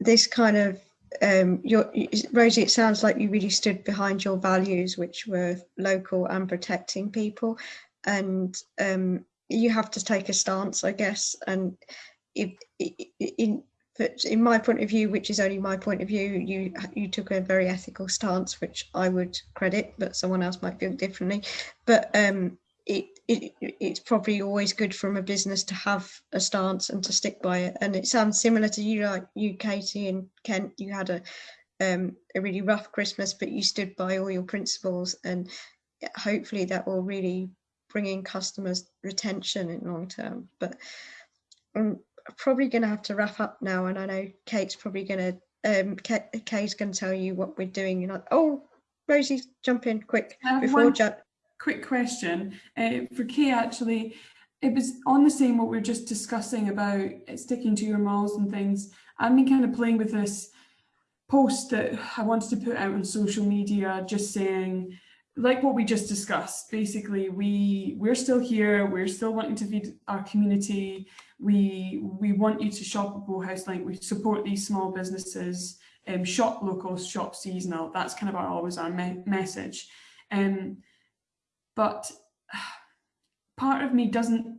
this kind of um, your, Rosie, it sounds like you really stood behind your values, which were local and protecting people, and um, you have to take a stance, I guess. And if, in in my point of view, which is only my point of view, you you took a very ethical stance, which I would credit, but someone else might feel differently. But um, it, it it's probably always good from a business to have a stance and to stick by it. And it sounds similar to you, like you, Katie and Kent. You had a um, a really rough Christmas, but you stood by all your principles, and hopefully that will really bring in customers retention in long term. But I'm probably going to have to wrap up now, and I know Kate's probably going to um, Kate, Kate's going to tell you what we're doing. And like, oh, Rosie, jump in quick before one quick question uh, for Kay. Actually, it was on the same what we are just discussing about sticking to your malls and things. I've been kind of playing with this post that I wanted to put out on social media, just saying like what we just discussed, basically we we're still here, we're still wanting to feed our community. We we want you to shop at Bowhouse Link. We support these small businesses, um, shop local, shop seasonal. That's kind of our always our me message. Um, but part of me doesn't.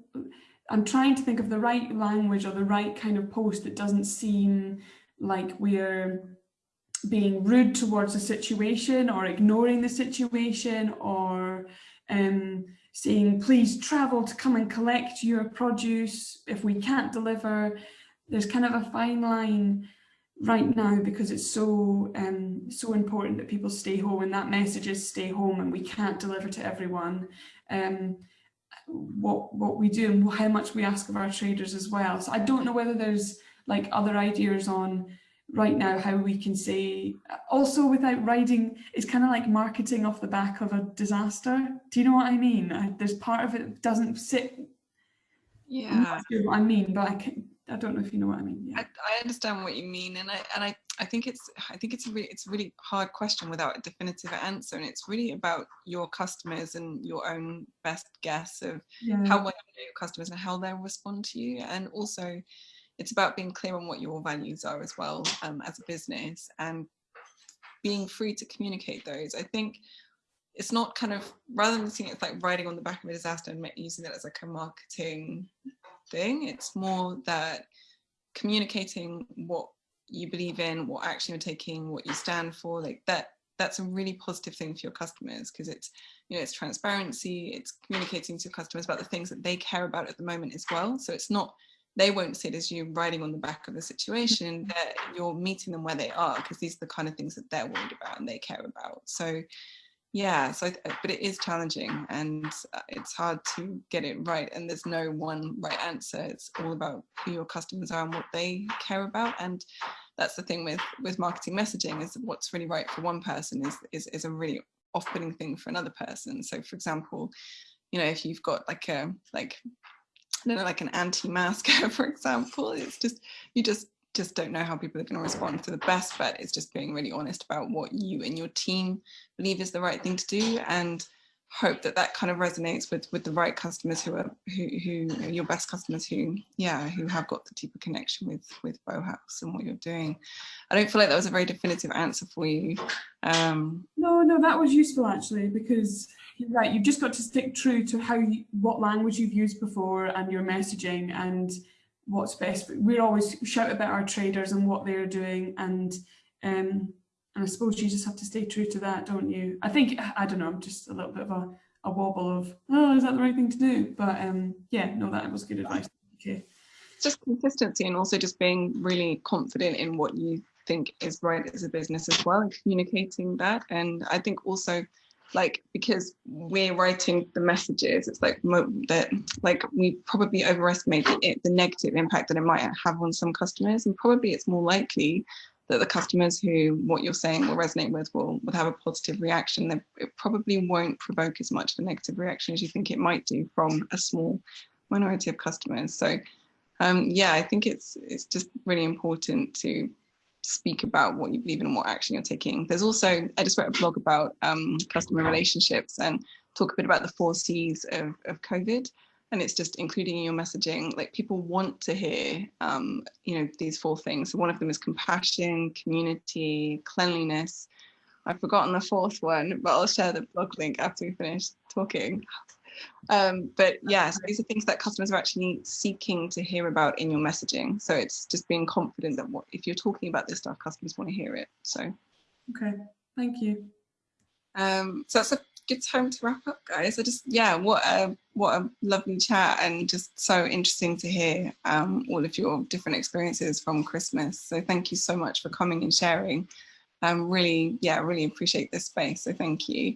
I'm trying to think of the right language or the right kind of post that doesn't seem like we're being rude towards the situation or ignoring the situation or um, saying, please travel to come and collect your produce if we can't deliver. There's kind of a fine line right now because it's so um, so important that people stay home and that message is stay home and we can't deliver to everyone. Um, what what we do and how much we ask of our traders as well. So I don't know whether there's like other ideas on right now how we can say also without riding it's kind of like marketing off the back of a disaster do you know what i mean I, there's part of it doesn't sit yeah sure i mean but i can i don't know if you know what i mean yeah. I, I understand what you mean and i and i i think it's i think it's a really it's a really hard question without a definitive answer and it's really about your customers and your own best guess of yeah. how well you know your customers and how they'll respond to you and also it's about being clear on what your values are as well um, as a business and being free to communicate those. I think it's not kind of, rather than seeing it like riding on the back of a disaster and using it as like a marketing thing, it's more that communicating what you believe in, what action you're taking, what you stand for, like that that's a really positive thing for your customers because it's you know it's transparency it's communicating to customers about the things that they care about at the moment as well. So it's not they won't see it as you riding on the back of the situation mm-hmm. that you're meeting them where they are because these are the kind of things that they're worried about and they care about. So yeah so but it is challenging and uh, it's hard to get it right and there's no one right answer it's all about who your customers are and what they care about and that's the thing with with marketing messaging is what's really right for one person is is, is a really off-putting thing for another person so for example you know if you've got like a like I don't know, like an anti-masker, for example. It's just, you just just don't know how people are going to respond. So the best bet is just being really honest about what you and your team believe is the right thing to do and hope that that kind of resonates with with the right customers who are who who are your best customers who yeah who have got the deeper connection with with Bowhouse and what you're doing. I don't feel like that was a very definitive answer for you. Um, no, no, that was useful actually because you're right you've just got to stick true to how you, what language you've used before and your messaging and what's best we're always shout about our traders and what they're doing and um and I suppose you just have to stay true to that don't you? I think I don't know I'm just a little bit of a, a wobble of oh is that the right thing to do? But um yeah no that was good advice. Okay just consistency and also just being really confident in what you think is right as a business as well and communicating that. And I think also like because we're writing the messages it's like that like we probably overestimate the, the negative impact that it might have on some customers and probably it's more likely that the customers who what you're saying will resonate with will, will have a positive reaction that it probably won't provoke as much of a negative reaction as you think it might do from a small minority of customers. So um, yeah I think it's it's just really important to speak about what you believe in and what action you're taking. There's also, I just wrote a blog about um, customer relationships and talk a bit about the four C's of, of COVID. And it's just including in your messaging, like people want to hear, um, you know, these four things. So one of them is compassion, community, cleanliness. I've forgotten the fourth one, but I'll share the blog link after we finish talking. Um, but yeah, so these are things that customers are actually seeking to hear about in your messaging. So it's just being confident that what, if you're talking about this stuff, customers want to hear it. So. Okay, thank you. Um, so that's a good time to wrap up, guys. I just, yeah, what a what a lovely chat and just so interesting to hear um, all of your different experiences from Christmas. So thank you so much for coming and sharing. Um, really, yeah, really appreciate this space. So thank you.